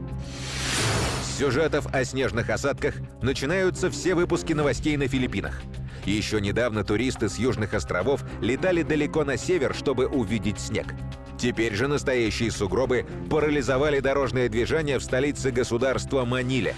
Сюжетов о снежных осадках начинаются все выпуски новостей на Филиппинах. Еще недавно туристы с южных островов летали далеко на север, чтобы увидеть снег. Теперь же настоящие сугробы парализовали дорожное движение в столице государства Маниле.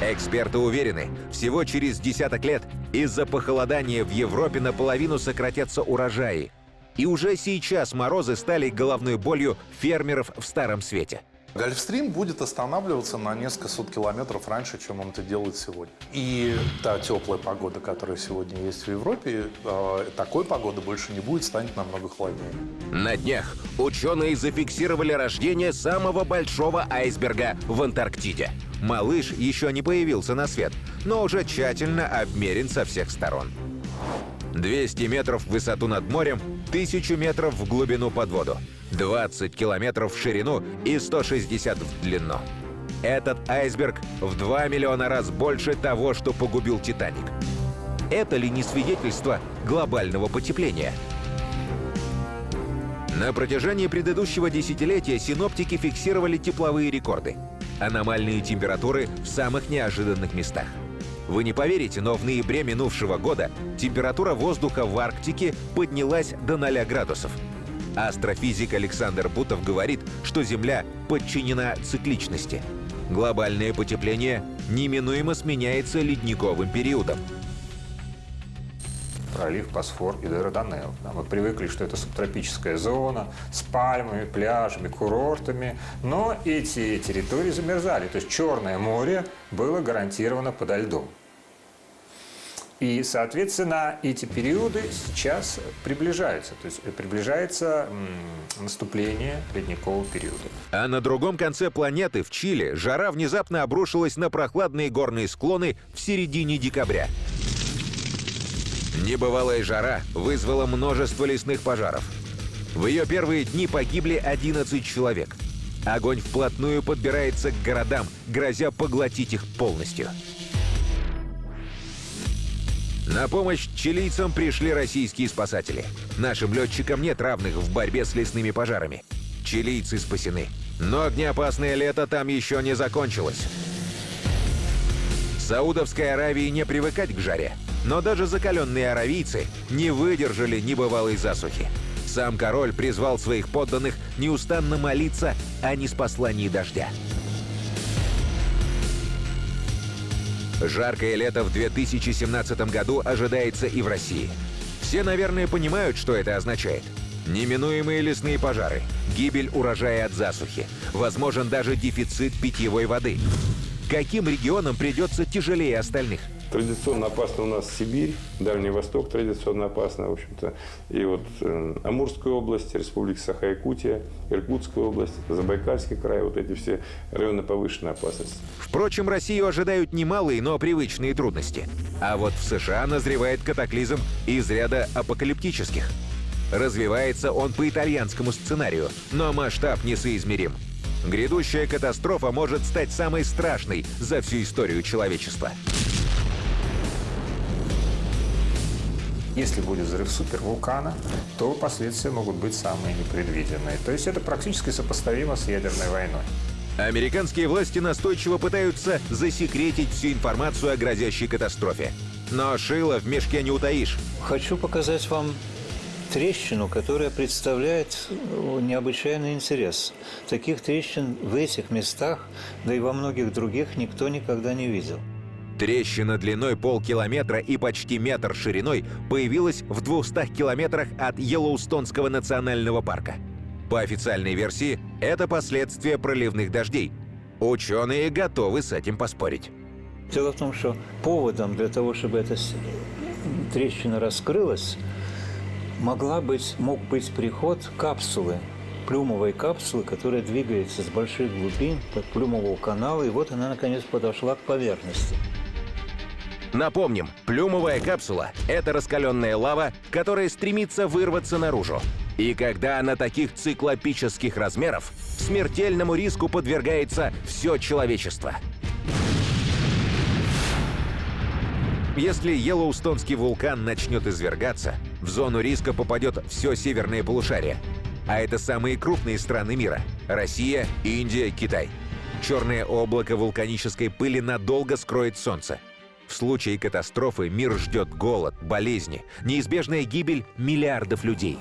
Эксперты уверены, всего через десяток лет из-за похолодания в Европе наполовину сократятся урожаи. И уже сейчас морозы стали головной болью фермеров в Старом Свете. Гольфстрим будет останавливаться на несколько сот километров раньше, чем он это делает сегодня. И та теплая погода, которая сегодня есть в Европе, э, такой погоды больше не будет, станет намного холоднее. На днях ученые зафиксировали рождение самого большого айсберга в Антарктиде. Малыш еще не появился на свет, но уже тщательно обмерен со всех сторон. 200 метров в высоту над морем, 1000 метров в глубину под воду, 20 километров в ширину и 160 в длину. Этот айсберг в 2 миллиона раз больше того, что погубил «Титаник». Это ли не свидетельство глобального потепления? На протяжении предыдущего десятилетия синоптики фиксировали тепловые рекорды. Аномальные температуры в самых неожиданных местах. Вы не поверите, но в ноябре минувшего года температура воздуха в Арктике поднялась до 0 градусов. Астрофизик Александр Бутов говорит, что Земля подчинена цикличности. Глобальное потепление неминуемо сменяется ледниковым периодом пролив Босфор и Дарданелл. Да, мы привыкли, что это субтропическая зона с пальмами, пляжами, курортами, но эти территории замерзали. То есть Черное море было гарантированно подо льдом. И, соответственно, эти периоды сейчас приближаются. То есть приближается наступление ледникового периода. А на другом конце планеты, в Чили, жара внезапно обрушилась на прохладные горные склоны в середине декабря. Небывалая жара вызвала множество лесных пожаров. В ее первые дни погибли 11 человек. Огонь вплотную подбирается к городам, грозя поглотить их полностью. На помощь чилийцам пришли российские спасатели. Нашим летчикам нет равных в борьбе с лесными пожарами. Чилийцы спасены. Но огнеопасное лето там еще не закончилось. Саудовской Аравии не привыкать к жаре. Но даже закаленные аравийцы не выдержали небывалой засухи. Сам король призвал своих подданных неустанно молиться о неспослании дождя. Жаркое лето в 2017 году ожидается и в России. Все, наверное, понимают, что это означает. Неминуемые лесные пожары, гибель урожая от засухи, возможен даже дефицит питьевой воды. Каким регионам придется тяжелее остальных? Традиционно опасно у нас Сибирь, Дальний Восток традиционно опасно, в общем-то. И вот э, Амурская область, Республика Саха-Якутия, Иркутская область, Забайкальский край, вот эти все районы повышенной опасности. Впрочем, Россию ожидают немалые, но привычные трудности. А вот в США назревает катаклизм из ряда апокалиптических. Развивается он по итальянскому сценарию, но масштаб несоизмерим. Грядущая катастрофа может стать самой страшной за всю историю человечества. Если будет взрыв супервулкана, то последствия могут быть самые непредвиденные. То есть это практически сопоставимо с ядерной войной. Американские власти настойчиво пытаются засекретить всю информацию о грозящей катастрофе. Но шило в мешке не утаишь. Хочу показать вам трещину, которая представляет необычайный интерес. Таких трещин в этих местах, да и во многих других никто никогда не видел. Трещина длиной полкилометра и почти метр шириной появилась в 200 километрах от Йеллоустонского национального парка. По официальной версии, это последствия проливных дождей. Ученые готовы с этим поспорить. Дело в том, что поводом для того, чтобы эта трещина раскрылась, могла быть, мог быть приход капсулы, плюмовой капсулы, которая двигается с больших глубин под плюмового канала, и вот она, наконец, подошла к поверхности. Напомним, плюмовая капсула — это раскаленная лава, которая стремится вырваться наружу. И когда она таких циклопических размеров, смертельному риску подвергается все человечество. Если Йеллоустонский вулкан начнет извергаться, в зону риска попадет все северное полушарие. А это самые крупные страны мира – Россия, Индия, Китай. Черное облако вулканической пыли надолго скроет Солнце – в случае катастрофы мир ждет голод, болезни, неизбежная гибель миллиардов людей.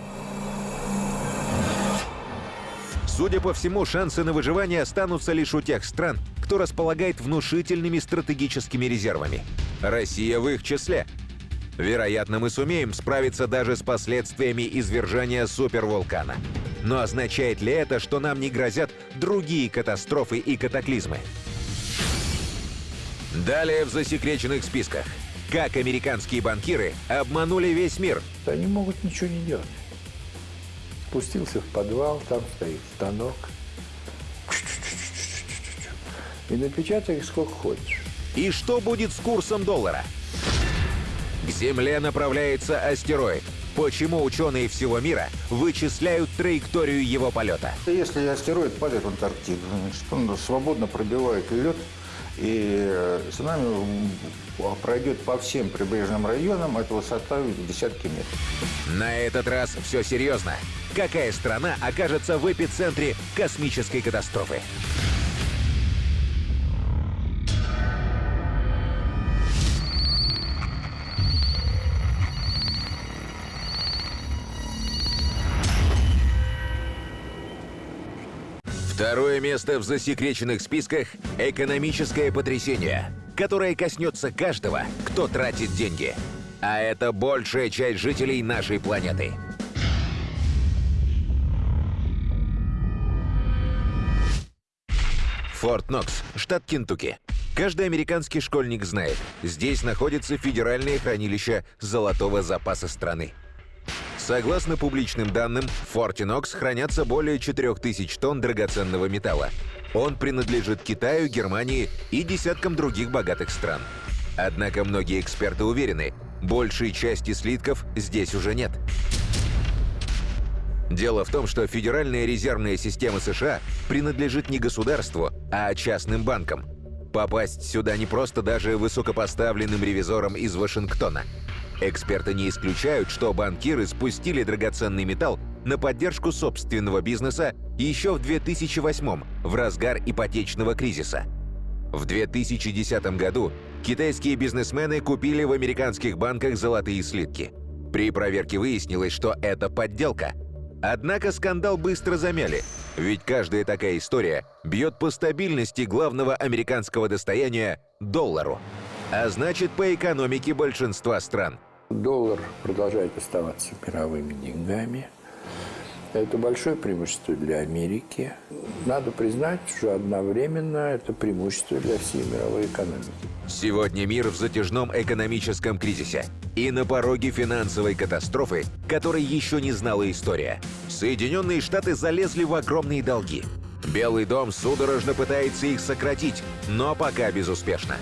Судя по всему, шансы на выживание останутся лишь у тех стран, кто располагает внушительными стратегическими резервами. Россия в их числе. Вероятно, мы сумеем справиться даже с последствиями извержения супервулкана. Но означает ли это, что нам не грозят другие катастрофы и катаклизмы? Далее в засекреченных списках. Как американские банкиры обманули весь мир. Они могут ничего не делать. Спустился в подвал, там стоит станок. И напечатай их сколько хочешь. И что будет с курсом доллара? К Земле направляется астероид. Почему ученые всего мира вычисляют траекторию его полета? Если астероид падает в Антарктиду, значит, он свободно пробивает лед и цунами пройдет по всем прибрежным районам, это высота в десятки метров. На этот раз все серьезно. Какая страна окажется в эпицентре космической катастрофы? Второе место в засекреченных списках – экономическое потрясение, которое коснется каждого, кто тратит деньги. А это большая часть жителей нашей планеты. Форт Нокс, штат Кентукки. Каждый американский школьник знает, здесь находится федеральное хранилище золотого запаса страны. Согласно публичным данным, в Нокс хранятся более 4000 тонн драгоценного металла. Он принадлежит Китаю, Германии и десяткам других богатых стран. Однако многие эксперты уверены, большей части слитков здесь уже нет. Дело в том, что Федеральная резервная система США принадлежит не государству, а частным банкам. Попасть сюда не просто даже высокопоставленным ревизорам из Вашингтона. Эксперты не исключают, что банкиры спустили драгоценный металл на поддержку собственного бизнеса еще в 2008 в разгар ипотечного кризиса. В 2010 году китайские бизнесмены купили в американских банках золотые слитки. При проверке выяснилось, что это подделка. Однако скандал быстро замяли, ведь каждая такая история бьет по стабильности главного американского достояния – доллару. А значит, по экономике большинства стран. Доллар продолжает оставаться мировыми деньгами. Это большое преимущество для Америки. Надо признать, что одновременно это преимущество для всей мировой экономики. Сегодня мир в затяжном экономическом кризисе и на пороге финансовой катастрофы, которой еще не знала история. Соединенные Штаты залезли в огромные долги. Белый дом судорожно пытается их сократить, но пока безуспешно.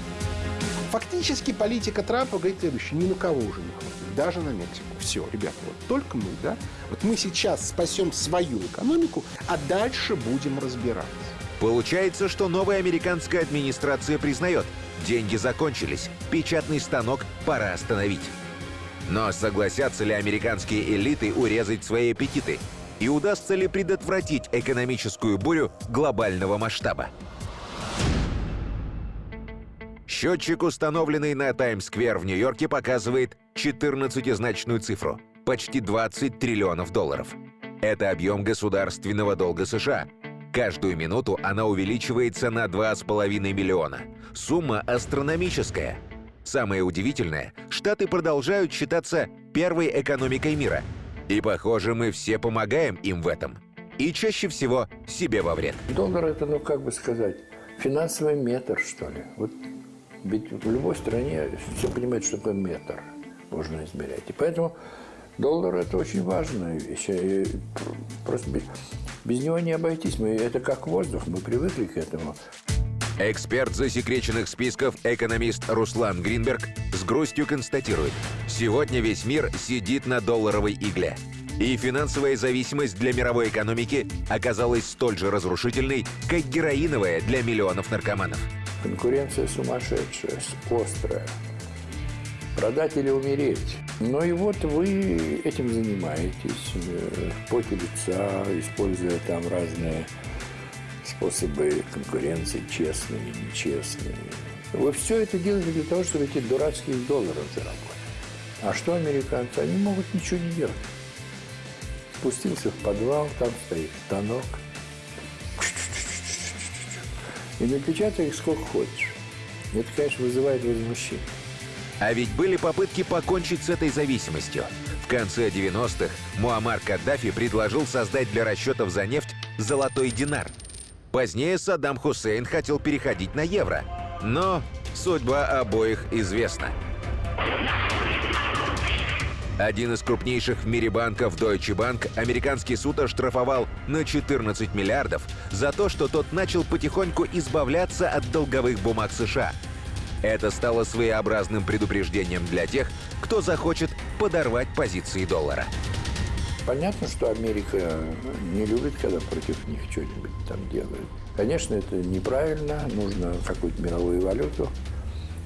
Фактически политика Трампа говорит следующее. Ни на кого уже не хватит. Даже на Мексику. Все, ребята, вот только мы, да? Вот мы сейчас спасем свою экономику, а дальше будем разбираться. Получается, что новая американская администрация признает, деньги закончились, печатный станок пора остановить. Но согласятся ли американские элиты урезать свои аппетиты? И удастся ли предотвратить экономическую бурю глобального масштаба? Счетчик, установленный на Таймс-сквер в Нью-Йорке, показывает 14-значную цифру – почти 20 триллионов долларов. Это объем государственного долга США. Каждую минуту она увеличивается на 2,5 миллиона. Сумма астрономическая. Самое удивительное – Штаты продолжают считаться первой экономикой мира. И, похоже, мы все помогаем им в этом. И чаще всего себе во вред. Доллар – это, ну, как бы сказать, финансовый метр, что ли. Вот ведь в любой стране все понимают, что такое метр можно измерять. И поэтому доллар – это очень важная вещь. И просто без, без него не обойтись. Мы, это как воздух, мы привыкли к этому. Эксперт засекреченных списков, экономист Руслан Гринберг, с грустью констатирует, сегодня весь мир сидит на долларовой игле. И финансовая зависимость для мировой экономики оказалась столь же разрушительной, как героиновая для миллионов наркоманов. Конкуренция сумасшедшая, острая. Продать или умереть. Ну и вот вы этим занимаетесь э, в поте лица, используя там разные способы конкуренции, честные нечестные. Вы все это делаете для того, чтобы эти дурацкие доллары заработать. А что американцы? Они могут ничего не делать. Спустился в подвал, там стоит станок – и напечатай их сколько хочешь. Это, конечно, вызывает возмущение. А ведь были попытки покончить с этой зависимостью. В конце 90-х Муаммар Каддафи предложил создать для расчетов за нефть золотой динар. Позднее Саддам Хусейн хотел переходить на евро. Но судьба обоих известна. Один из крупнейших в мире банков Deutsche Bank американский суд оштрафовал на 14 миллиардов за то, что тот начал потихоньку избавляться от долговых бумаг США. Это стало своеобразным предупреждением для тех, кто захочет подорвать позиции доллара. Понятно, что Америка не любит, когда против них что-нибудь там делают. Конечно, это неправильно, нужно какую-то мировую валюту,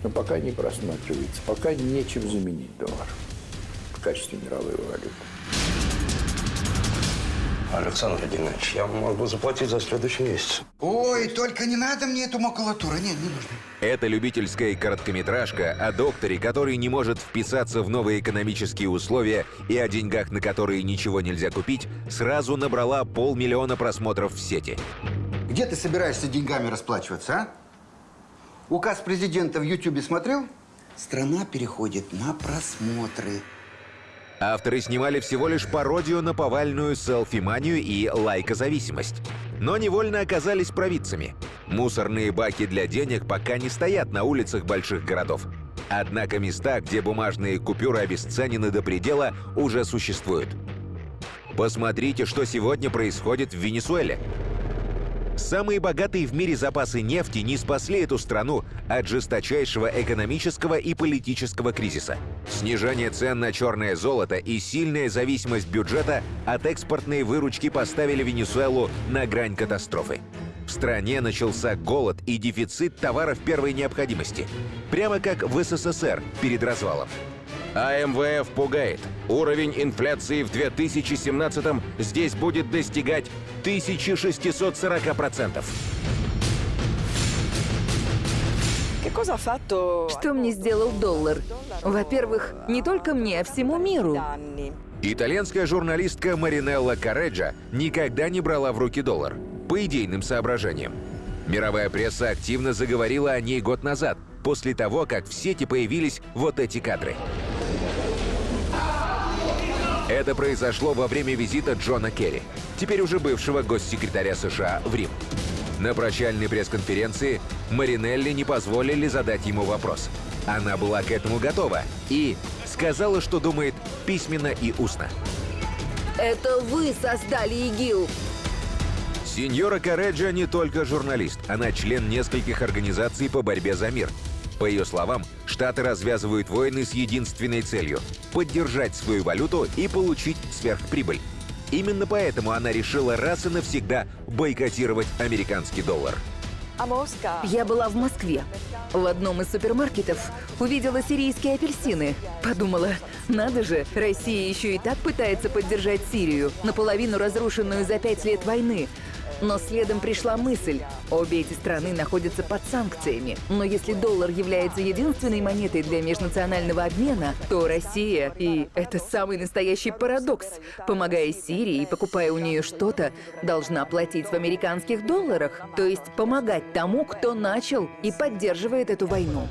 но пока не просматривается, пока нечем заменить доллар в качестве мировой валюты. Александр Владимирович, я могу заплатить за следующий месяц. Ой, только не надо мне эту макулатуру. Нет, не нужно. Это любительская короткометражка о докторе, который не может вписаться в новые экономические условия и о деньгах, на которые ничего нельзя купить, сразу набрала полмиллиона просмотров в сети. Где ты собираешься деньгами расплачиваться, а? Указ президента в Ютьюбе смотрел? Страна переходит на просмотры. Авторы снимали всего лишь пародию на повальную селфи-манию и лайкозависимость. Но невольно оказались провидцами. Мусорные баки для денег пока не стоят на улицах больших городов. Однако места, где бумажные купюры обесценены до предела, уже существуют. Посмотрите, что сегодня происходит в Венесуэле. Самые богатые в мире запасы нефти не спасли эту страну от жесточайшего экономического и политического кризиса. Снижение цен на черное золото и сильная зависимость бюджета от экспортной выручки поставили Венесуэлу на грань катастрофы. В стране начался голод и дефицит товаров первой необходимости. Прямо как в СССР перед развалом. А МВФ пугает. Уровень инфляции в 2017 здесь будет достигать 1640%. Что мне сделал доллар? Во-первых, не только мне, а всему миру. Итальянская журналистка Маринелла Кареджа никогда не брала в руки доллар. По идейным соображениям. Мировая пресса активно заговорила о ней год назад, после того, как в сети появились вот эти кадры. Это произошло во время визита Джона Керри, теперь уже бывшего госсекретаря США в Рим. На прощальной пресс-конференции Маринелли не позволили задать ему вопрос. Она была к этому готова и сказала, что думает письменно и устно. Это вы создали ИГИЛ! Сеньора Кареджа не только журналист, она член нескольких организаций по борьбе за мир. По ее словам, Штаты развязывают войны с единственной целью – поддержать свою валюту и получить сверхприбыль. Именно поэтому она решила раз и навсегда бойкотировать американский доллар. Я была в Москве. В одном из супермаркетов увидела сирийские апельсины. Подумала, надо же, Россия еще и так пытается поддержать Сирию, наполовину разрушенную за пять лет войны. Но следом пришла мысль. Обе эти страны находятся под санкциями. Но если доллар является единственной монетой для межнационального обмена, то Россия, и это самый настоящий парадокс, помогая Сирии и покупая у нее что-то, должна платить в американских долларах. То есть помогать тому, кто начал и поддерживает эту войну.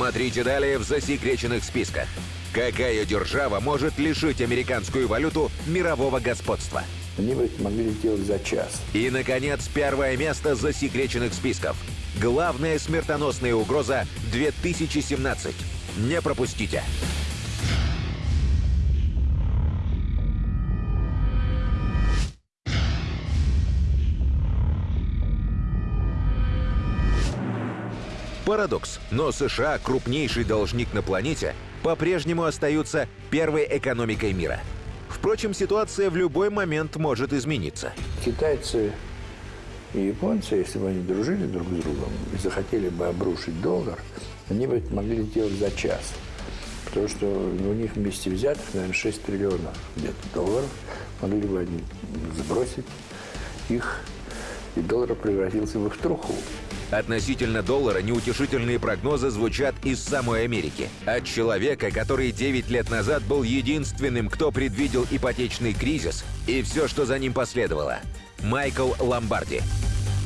Смотрите далее в засекреченных списках. Какая держава может лишить американскую валюту мирового господства? Они бы это могли сделать за час. И, наконец, первое место засекреченных списков. Главная смертоносная угроза 2017. Не пропустите. Парадокс, но США, крупнейший должник на планете, по-прежнему остаются первой экономикой мира. Впрочем, ситуация в любой момент может измениться. Китайцы и японцы, если бы они дружили друг с другом и захотели бы обрушить доллар, они бы это могли сделать за час. Потому что у них вместе взятых, наверное, 6 триллионов где-то долларов могли бы они сбросить их, и доллар превратился бы в труху. Относительно доллара неутешительные прогнозы звучат из самой Америки. От человека, который 9 лет назад был единственным, кто предвидел ипотечный кризис и все, что за ним последовало. Майкл Ломбарди.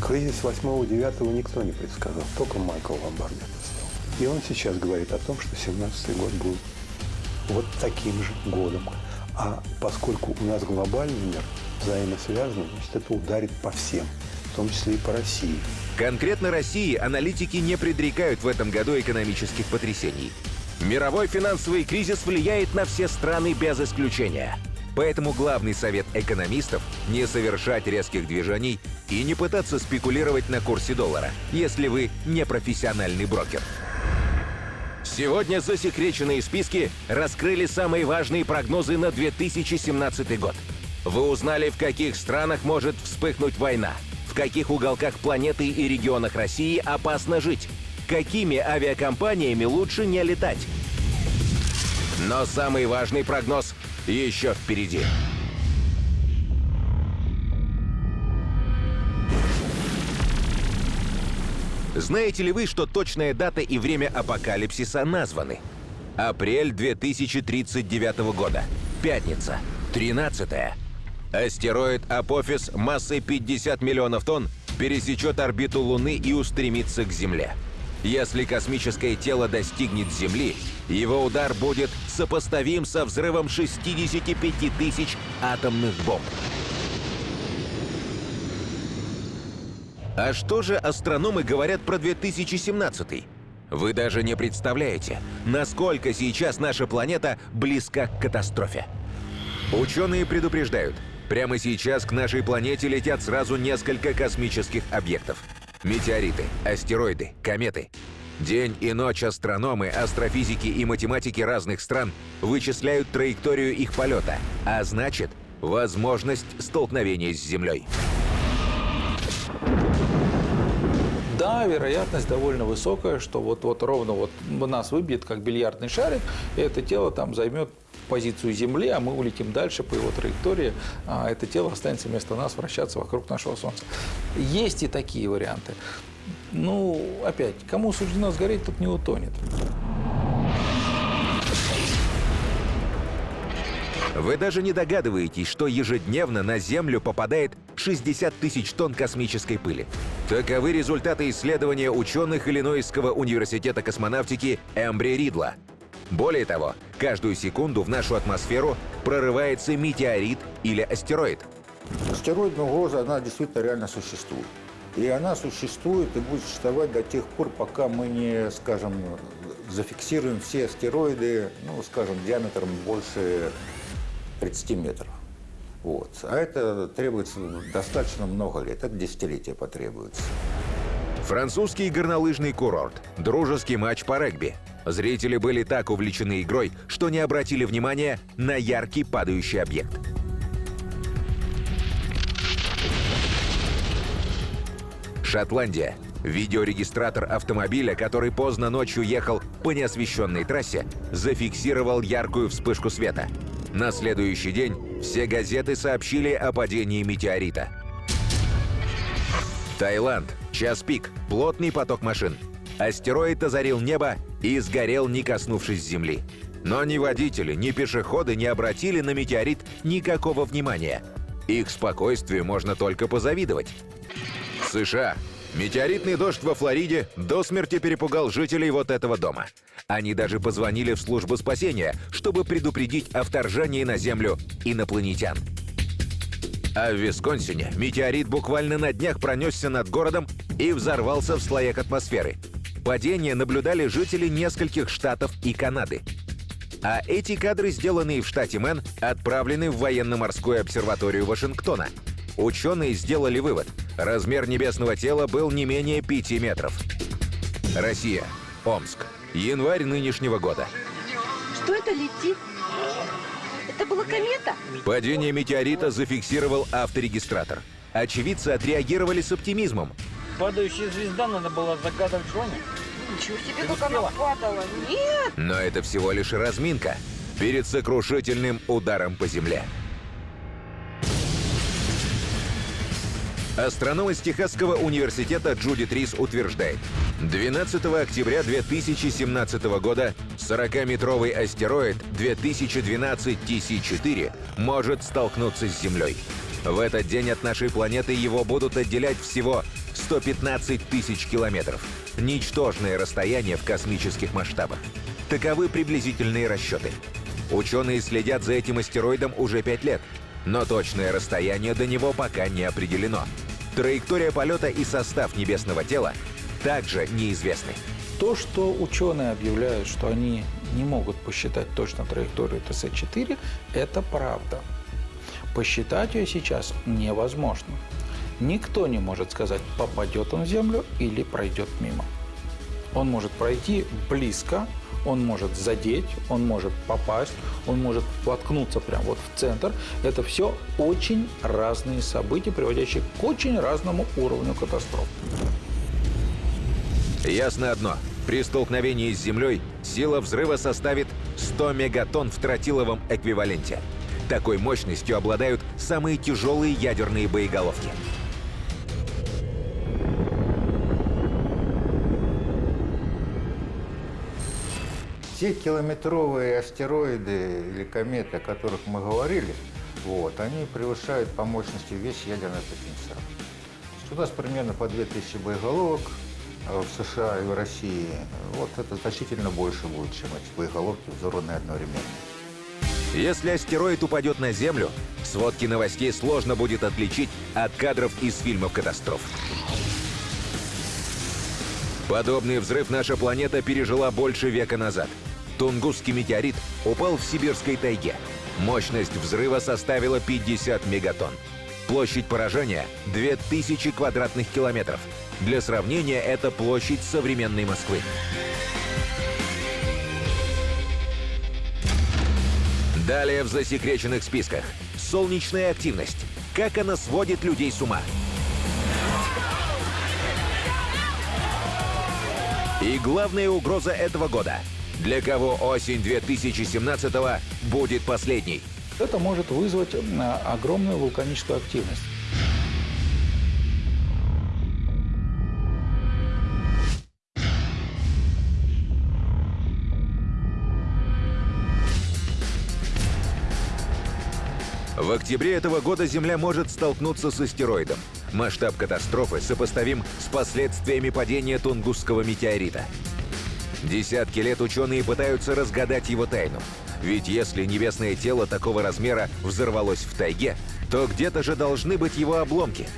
Кризис 8-9 никто не предсказал, только Майкл Ломбарди. И он сейчас говорит о том, что 17 год будет вот таким же годом. А поскольку у нас глобальный мир взаимосвязан, значит, это ударит по всем, в том числе и по России. Конкретно России аналитики не предрекают в этом году экономических потрясений. Мировой финансовый кризис влияет на все страны без исключения. Поэтому главный совет экономистов – не совершать резких движений и не пытаться спекулировать на курсе доллара, если вы не профессиональный брокер. Сегодня засекреченные списки раскрыли самые важные прогнозы на 2017 год. Вы узнали, в каких странах может вспыхнуть война – в каких уголках планеты и регионах России опасно жить, какими авиакомпаниями лучше не летать. Но самый важный прогноз еще впереди. Знаете ли вы, что точная дата и время апокалипсиса названы? Апрель 2039 года. Пятница. 13 -е. Астероид Апофис массой 50 миллионов тонн пересечет орбиту Луны и устремится к Земле. Если космическое тело достигнет Земли, его удар будет сопоставим со взрывом 65 тысяч атомных бомб. А что же астрономы говорят про 2017? Вы даже не представляете, насколько сейчас наша планета близка к катастрофе. Ученые предупреждают, прямо сейчас к нашей планете летят сразу несколько космических объектов. Метеориты, астероиды, кометы. День и ночь астрономы, астрофизики и математики разных стран вычисляют траекторию их полета, а значит, возможность столкновения с Землей. Да, вероятность довольно высокая, что вот, вот ровно вот нас выбьет, как бильярдный шарик, и это тело там займет позицию Земли, а мы улетим дальше по его траектории, а это тело останется вместо нас вращаться вокруг нашего Солнца. Есть и такие варианты. Ну, опять, кому суждено сгореть, тот не утонет. Вы даже не догадываетесь, что ежедневно на Землю попадает 60 тысяч тонн космической пыли. Таковы результаты исследования ученых Иллинойского университета космонавтики Эмбри Ридла. Более того, каждую секунду в нашу атмосферу прорывается метеорит или астероид. Астероидная угроза, она действительно реально существует. И она существует и будет существовать до тех пор, пока мы не, скажем, зафиксируем все астероиды, ну, скажем, диаметром больше 30 метров. Вот. А это требуется достаточно много лет, это десятилетия потребуется. Французский горнолыжный курорт. Дружеский матч по регби. Зрители были так увлечены игрой, что не обратили внимания на яркий падающий объект. Шотландия. Видеорегистратор автомобиля, который поздно ночью ехал по неосвещенной трассе, зафиксировал яркую вспышку света. На следующий день все газеты сообщили о падении метеорита. Таиланд. Час пик. Плотный поток машин. Астероид озарил небо и сгорел, не коснувшись земли. Но ни водители, ни пешеходы не обратили на метеорит никакого внимания. Их спокойствию можно только позавидовать. США. Метеоритный дождь во Флориде до смерти перепугал жителей вот этого дома. Они даже позвонили в службу спасения, чтобы предупредить о вторжении на Землю инопланетян. А в Висконсине метеорит буквально на днях пронесся над городом и взорвался в слоях атмосферы. Падение наблюдали жители нескольких штатов и Канады. А эти кадры, сделанные в штате Мэн, отправлены в военно-морскую обсерваторию Вашингтона. Ученые сделали вывод – Размер небесного тела был не менее 5 метров. Россия. Омск. Январь нынешнего года. Что это летит? Это была комета? Падение метеорита зафиксировал авторегистратор. Очевидцы отреагировали с оптимизмом. Падающая звезда надо было загадывать желание. Ничего себе, как она падала. Нет! Но это всего лишь разминка перед сокрушительным ударом по земле. Астроном из Техасского университета Джуди Трис утверждает, 12 октября 2017 года 40-метровый астероид 2012 TC-4 может столкнуться с Землей. В этот день от нашей планеты его будут отделять всего 115 тысяч километров. Ничтожное расстояние в космических масштабах. Таковы приблизительные расчеты. Ученые следят за этим астероидом уже пять лет, но точное расстояние до него пока не определено. Траектория полета и состав небесного тела также неизвестны. То, что ученые объявляют, что они не могут посчитать точно траекторию ТС-4, это правда. Посчитать ее сейчас невозможно. Никто не может сказать, попадет он в Землю или пройдет мимо. Он может пройти близко, он может задеть, он может попасть, он может воткнуться прямо вот в центр. Это все очень разные события, приводящие к очень разному уровню катастроф. Ясно одно. При столкновении с Землей сила взрыва составит 100 мегатонн в тротиловом эквиваленте. Такой мощностью обладают самые тяжелые ядерные боеголовки. Те километровые астероиды или кометы, о которых мы говорили, вот, они превышают по мощности весь ядерный потенциал. У нас примерно по 2000 боеголовок а в США и в России. Вот это значительно больше будет, чем эти боеголовки взорванные одновременно. Если астероид упадет на Землю, сводки новостей сложно будет отличить от кадров из фильмов катастроф. Подобный взрыв наша планета пережила больше века назад. Тунгусский метеорит упал в сибирской тайге. Мощность взрыва составила 50 мегатонн. Площадь поражения — 2000 квадратных километров. Для сравнения, это площадь современной Москвы. Далее в засекреченных списках. Солнечная активность. Как она сводит людей с ума. И главная угроза этого года. Для кого осень 2017 будет последней? Это может вызвать огромную вулканическую активность. В октябре этого года Земля может столкнуться с астероидом. Масштаб катастрофы сопоставим с последствиями падения Тунгусского метеорита. Десятки лет ученые пытаются разгадать его тайну. Ведь если небесное тело такого размера взорвалось в тайге, то где-то же должны быть его обломки.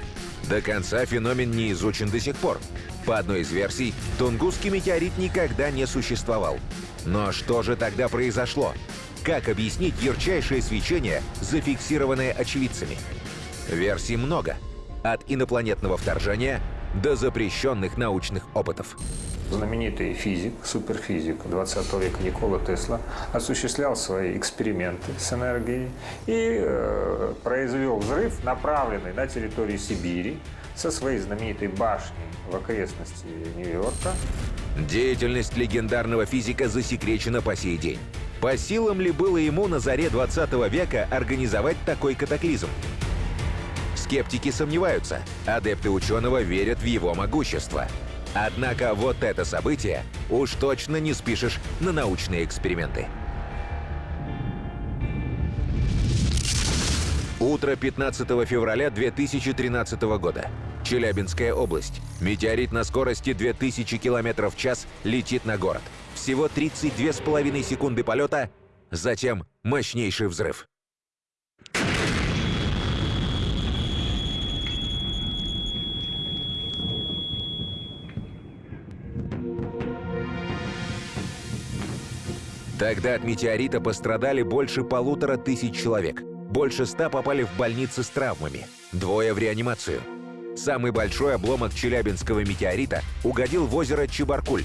До конца феномен не изучен до сих пор. По одной из версий, Тунгусский метеорит никогда не существовал. Но что же тогда произошло? Как объяснить ярчайшее свечение, зафиксированное очевидцами? Версий много. От инопланетного вторжения до запрещенных научных опытов. Знаменитый физик, суперфизик 20 века Никола Тесла осуществлял свои эксперименты с энергией и э, произвел взрыв, направленный на территорию Сибири со своей знаменитой башней в окрестности Нью-Йорка. Деятельность легендарного физика засекречена по сей день. По силам ли было ему на заре 20 века организовать такой катаклизм? Скептики сомневаются, адепты ученого верят в его могущество. Однако вот это событие уж точно не спишешь на научные эксперименты. Утро 15 февраля 2013 года. Челябинская область. Метеорит на скорости 2000 км в час летит на город. Всего 32,5 секунды полета, затем мощнейший взрыв. Тогда от метеорита пострадали больше полутора тысяч человек. Больше ста попали в больницы с травмами. Двое в реанимацию. Самый большой обломок Челябинского метеорита угодил в озеро Чебаркуль.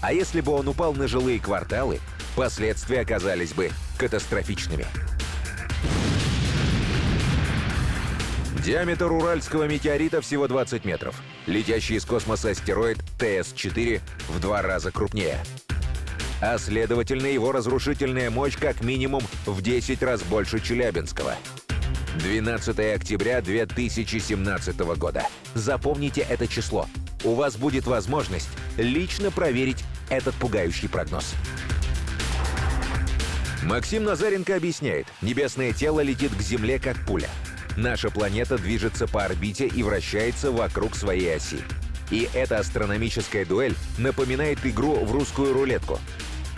А если бы он упал на жилые кварталы, последствия оказались бы катастрофичными. Диаметр уральского метеорита всего 20 метров. Летящий из космоса астероид ТС-4 в два раза крупнее. А следовательно, его разрушительная мощь как минимум в 10 раз больше Челябинского. 12 октября 2017 года. Запомните это число. У вас будет возможность лично проверить этот пугающий прогноз. Максим Назаренко объясняет, небесное тело летит к Земле как пуля. Наша планета движется по орбите и вращается вокруг своей оси. И эта астрономическая дуэль напоминает игру в русскую рулетку.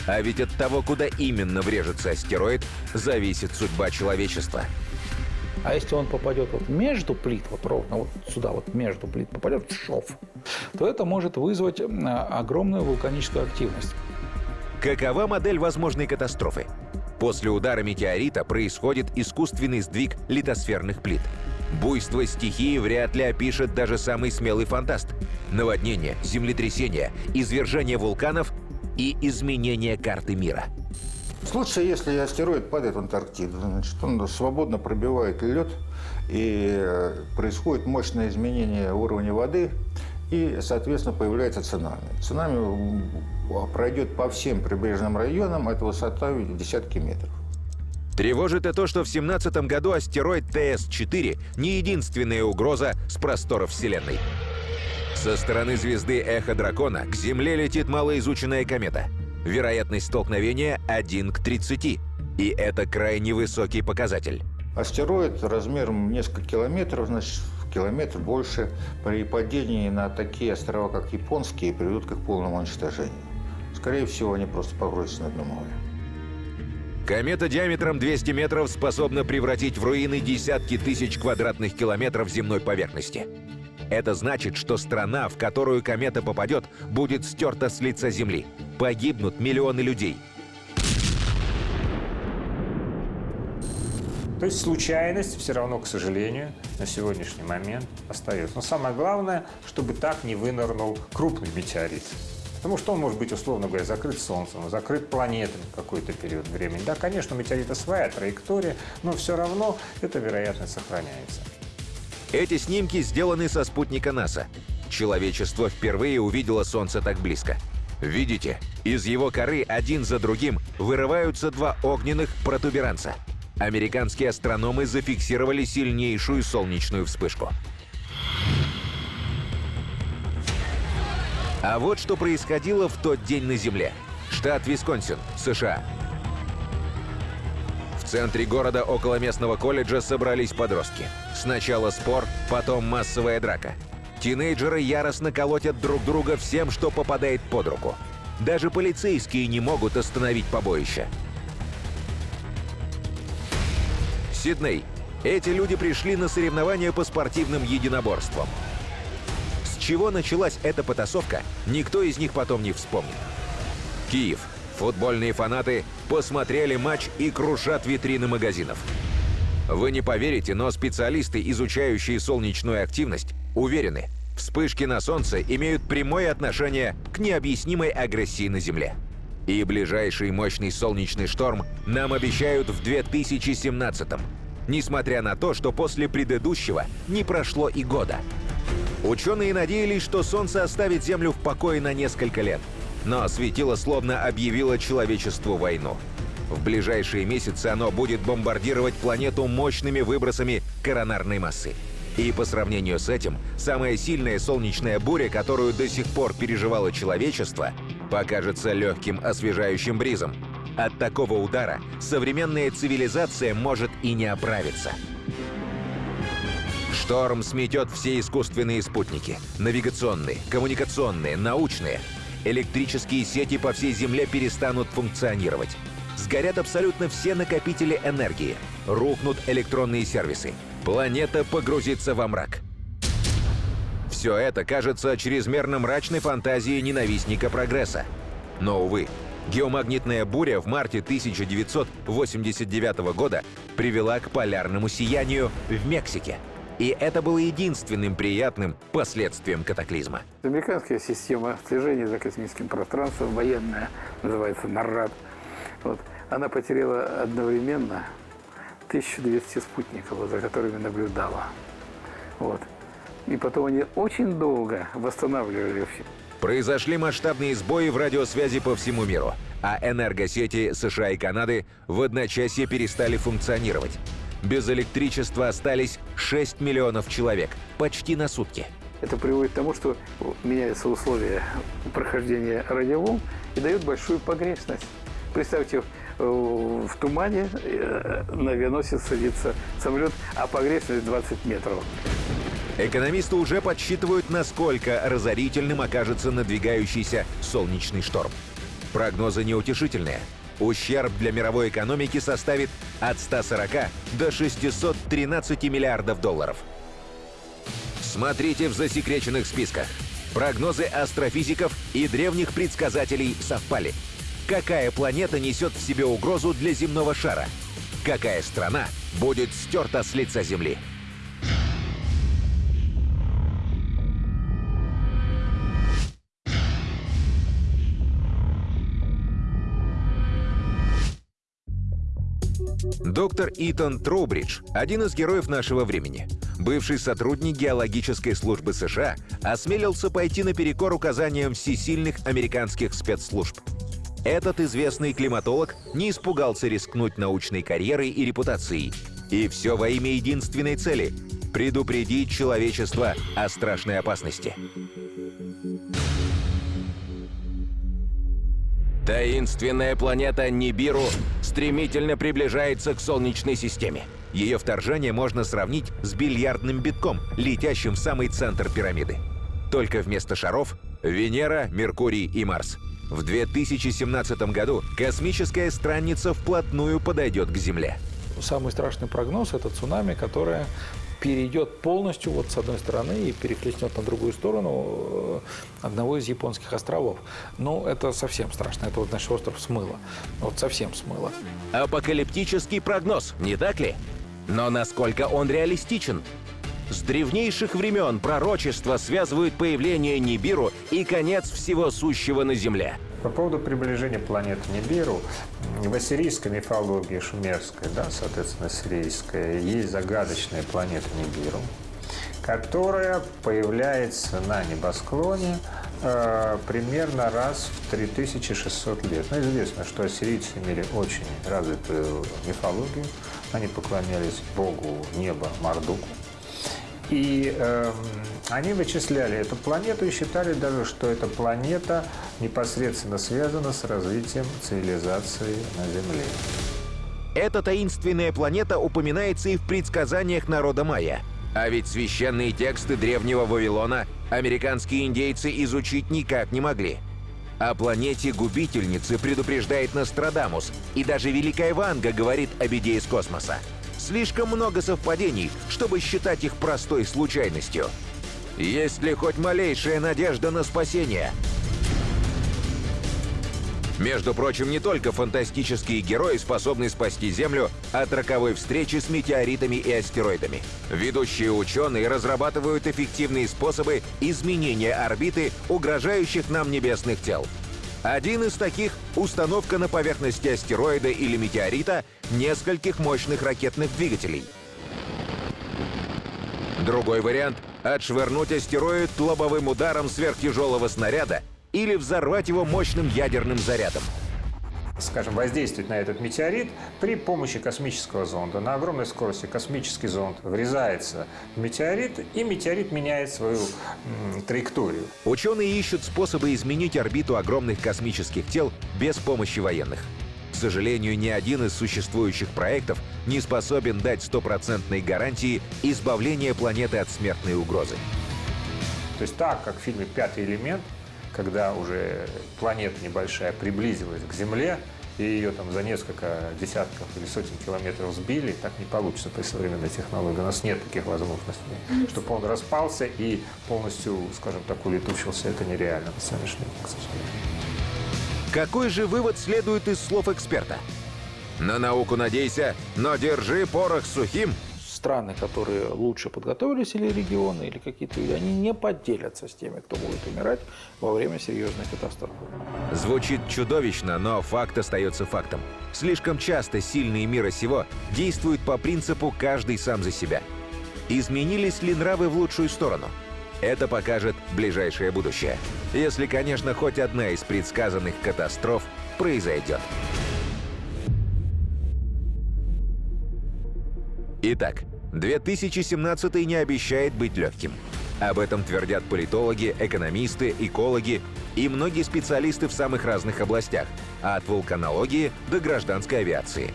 А ведь от того, куда именно врежется астероид, зависит судьба человечества. А если он попадет вот между плит, вот ровно вот сюда, вот между плит, попадет в шов, то это может вызвать огромную вулканическую активность. Какова модель возможной катастрофы? После удара метеорита происходит искусственный сдвиг литосферных плит. Буйство стихии вряд ли опишет даже самый смелый фантаст. Наводнение, землетрясение, извержение вулканов и изменение карты мира. В случае, если астероид падает в Антарктиду, значит, он свободно пробивает лед, и э, происходит мощное изменение уровня воды, и, соответственно, появляется цунами. Цунами пройдет по всем прибрежным районам, это высота десятки метров. Тревожит и то, что в 2017 году астероид ТС-4 не единственная угроза с просторов Вселенной. Со стороны звезды Эхо Дракона к Земле летит малоизученная комета. Вероятность столкновения 1 к 30. И это крайне высокий показатель. Астероид размером несколько километров, значит, километр больше, при падении на такие острова, как японские, приведут к их полному уничтожению. Скорее всего, они просто погрузятся на дно моря. Комета диаметром 200 метров способна превратить в руины десятки тысяч квадратных километров земной поверхности. Это значит, что страна, в которую комета попадет, будет стерта с лица Земли. Погибнут миллионы людей. То есть случайность все равно, к сожалению, на сегодняшний момент остается. Но самое главное, чтобы так не вынырнул крупный метеорит. Потому что он может быть, условно говоря, закрыт Солнцем, закрыт планетой какой-то период времени. Да, конечно, у метеорита своя траектория, но все равно эта вероятность сохраняется. Эти снимки сделаны со спутника НАСА. Человечество впервые увидело Солнце так близко. Видите, из его коры один за другим вырываются два огненных протуберанца. Американские астрономы зафиксировали сильнейшую солнечную вспышку. А вот что происходило в тот день на Земле. Штат Висконсин, США. Центре города около местного колледжа собрались подростки. Сначала спор, потом массовая драка. Тинейджеры яростно колотят друг друга всем, что попадает под руку. Даже полицейские не могут остановить побоище. Сидней. Эти люди пришли на соревнования по спортивным единоборствам. С чего началась эта потасовка, никто из них потом не вспомнит. Киев. Футбольные фанаты посмотрели матч и крушат витрины магазинов. Вы не поверите, но специалисты, изучающие солнечную активность, уверены, вспышки на Солнце имеют прямое отношение к необъяснимой агрессии на Земле. И ближайший мощный солнечный шторм нам обещают в 2017 -м, несмотря на то, что после предыдущего не прошло и года. Ученые надеялись, что Солнце оставит Землю в покое на несколько лет. Но светило словно объявило человечеству войну. В ближайшие месяцы оно будет бомбардировать планету мощными выбросами коронарной массы. И по сравнению с этим, самая сильная солнечная буря, которую до сих пор переживало человечество, покажется легким освежающим бризом. От такого удара современная цивилизация может и не оправиться. Шторм сметет все искусственные спутники. Навигационные, коммуникационные, научные. Электрические сети по всей Земле перестанут функционировать. Сгорят абсолютно все накопители энергии. Рухнут электронные сервисы. Планета погрузится во мрак. Все это кажется чрезмерно мрачной фантазией ненавистника прогресса. Но, увы, геомагнитная буря в марте 1989 года привела к полярному сиянию в Мексике. И это было единственным приятным последствием катаклизма. Американская система слежения за космическим пространством, военная, называется НАРАД, вот, она потеряла одновременно 1200 спутников, за которыми наблюдала. Вот. И потом они очень долго восстанавливали все. Произошли масштабные сбои в радиосвязи по всему миру, а энергосети США и Канады в одночасье перестали функционировать. Без электричества остались 6 миллионов человек, почти на сутки. Это приводит к тому, что меняются условия прохождения радиоволн и дает большую погрешность. Представьте, э, в тумане э, на авианосец садится самолет, а погрешность 20 метров. Экономисты уже подсчитывают, насколько разорительным окажется надвигающийся солнечный шторм. Прогнозы неутешительные. Ущерб для мировой экономики составит от 140 до 613 миллиардов долларов. Смотрите в засекреченных списках. Прогнозы астрофизиков и древних предсказателей совпали. Какая планета несет в себе угрозу для земного шара? Какая страна будет стерта с лица Земли? Доктор Итан Троубридж – один из героев нашего времени. Бывший сотрудник геологической службы США осмелился пойти наперекор указаниям всесильных американских спецслужб. Этот известный климатолог не испугался рискнуть научной карьерой и репутацией. И все во имя единственной цели – предупредить человечество о страшной опасности. Таинственная планета Нибиру стремительно приближается к Солнечной системе. Ее вторжение можно сравнить с бильярдным битком, летящим в самый центр пирамиды. Только вместо шаров — Венера, Меркурий и Марс. В 2017 году космическая странница вплотную подойдет к Земле. Самый страшный прогноз — это цунами, которое перейдет полностью вот с одной стороны и перехлестнет на другую сторону э, одного из японских островов. Ну, это совсем страшно. Это вот наш остров смыло. Вот совсем смыло. Апокалиптический прогноз, не так ли? Но насколько он реалистичен? С древнейших времен пророчества связывают появление Нибиру и конец всего сущего на Земле. По поводу приближения планеты Нибиру, в ассирийской мифологии шумерской, да, соответственно, ассирийская, есть загадочная планета Нибиру, которая появляется на небосклоне э, примерно раз в 3600 лет. Но известно, что ассирийцы имели очень развитую мифологию. Они поклонялись богу неба Мардуку. И э, они вычисляли эту планету и считали даже, что эта планета непосредственно связана с развитием цивилизации на Земле. Эта таинственная планета упоминается и в предсказаниях народа майя. А ведь священные тексты древнего Вавилона американские индейцы изучить никак не могли. О планете губительницы предупреждает Нострадамус, и даже Великая Ванга говорит о беде из космоса. Слишком много совпадений, чтобы считать их простой случайностью. Есть ли хоть малейшая надежда на спасение? Между прочим, не только фантастические герои способны спасти Землю от роковой встречи с метеоритами и астероидами. Ведущие ученые разрабатывают эффективные способы изменения орбиты угрожающих нам небесных тел. Один из таких — установка на поверхности астероида или метеорита нескольких мощных ракетных двигателей. Другой вариант — отшвырнуть астероид лобовым ударом сверхтяжелого снаряда или взорвать его мощным ядерным зарядом скажем, воздействовать на этот метеорит при помощи космического зонда. На огромной скорости космический зонд врезается в метеорит, и метеорит меняет свою м, траекторию. Ученые ищут способы изменить орбиту огромных космических тел без помощи военных. К сожалению, ни один из существующих проектов не способен дать стопроцентной гарантии избавления планеты от смертной угрозы. То есть так, как в фильме «Пятый элемент», когда уже планета небольшая приблизилась к Земле, и ее там за несколько десятков или сотен километров сбили, так не получится при современной технологии. У нас нет таких возможностей. Чтобы он распался и полностью, скажем так, улетучился, это нереально на сегодняшний день, к сожалению. Какой же вывод следует из слов эксперта? На науку надейся, но держи порох сухим – страны, которые лучше подготовились, или регионы, или какие-то люди, они не поделятся с теми, кто будет умирать во время серьезной катастрофы. Звучит чудовищно, но факт остается фактом. Слишком часто сильные мира сего действуют по принципу «каждый сам за себя». Изменились ли нравы в лучшую сторону? Это покажет ближайшее будущее. Если, конечно, хоть одна из предсказанных катастроф произойдет. Итак, 2017 не обещает быть легким. Об этом твердят политологи, экономисты, экологи и многие специалисты в самых разных областях, от вулканологии до гражданской авиации.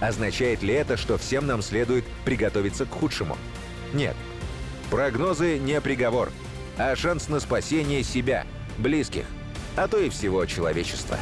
Означает ли это, что всем нам следует приготовиться к худшему? Нет. Прогнозы не приговор, а шанс на спасение себя, близких, а то и всего человечества.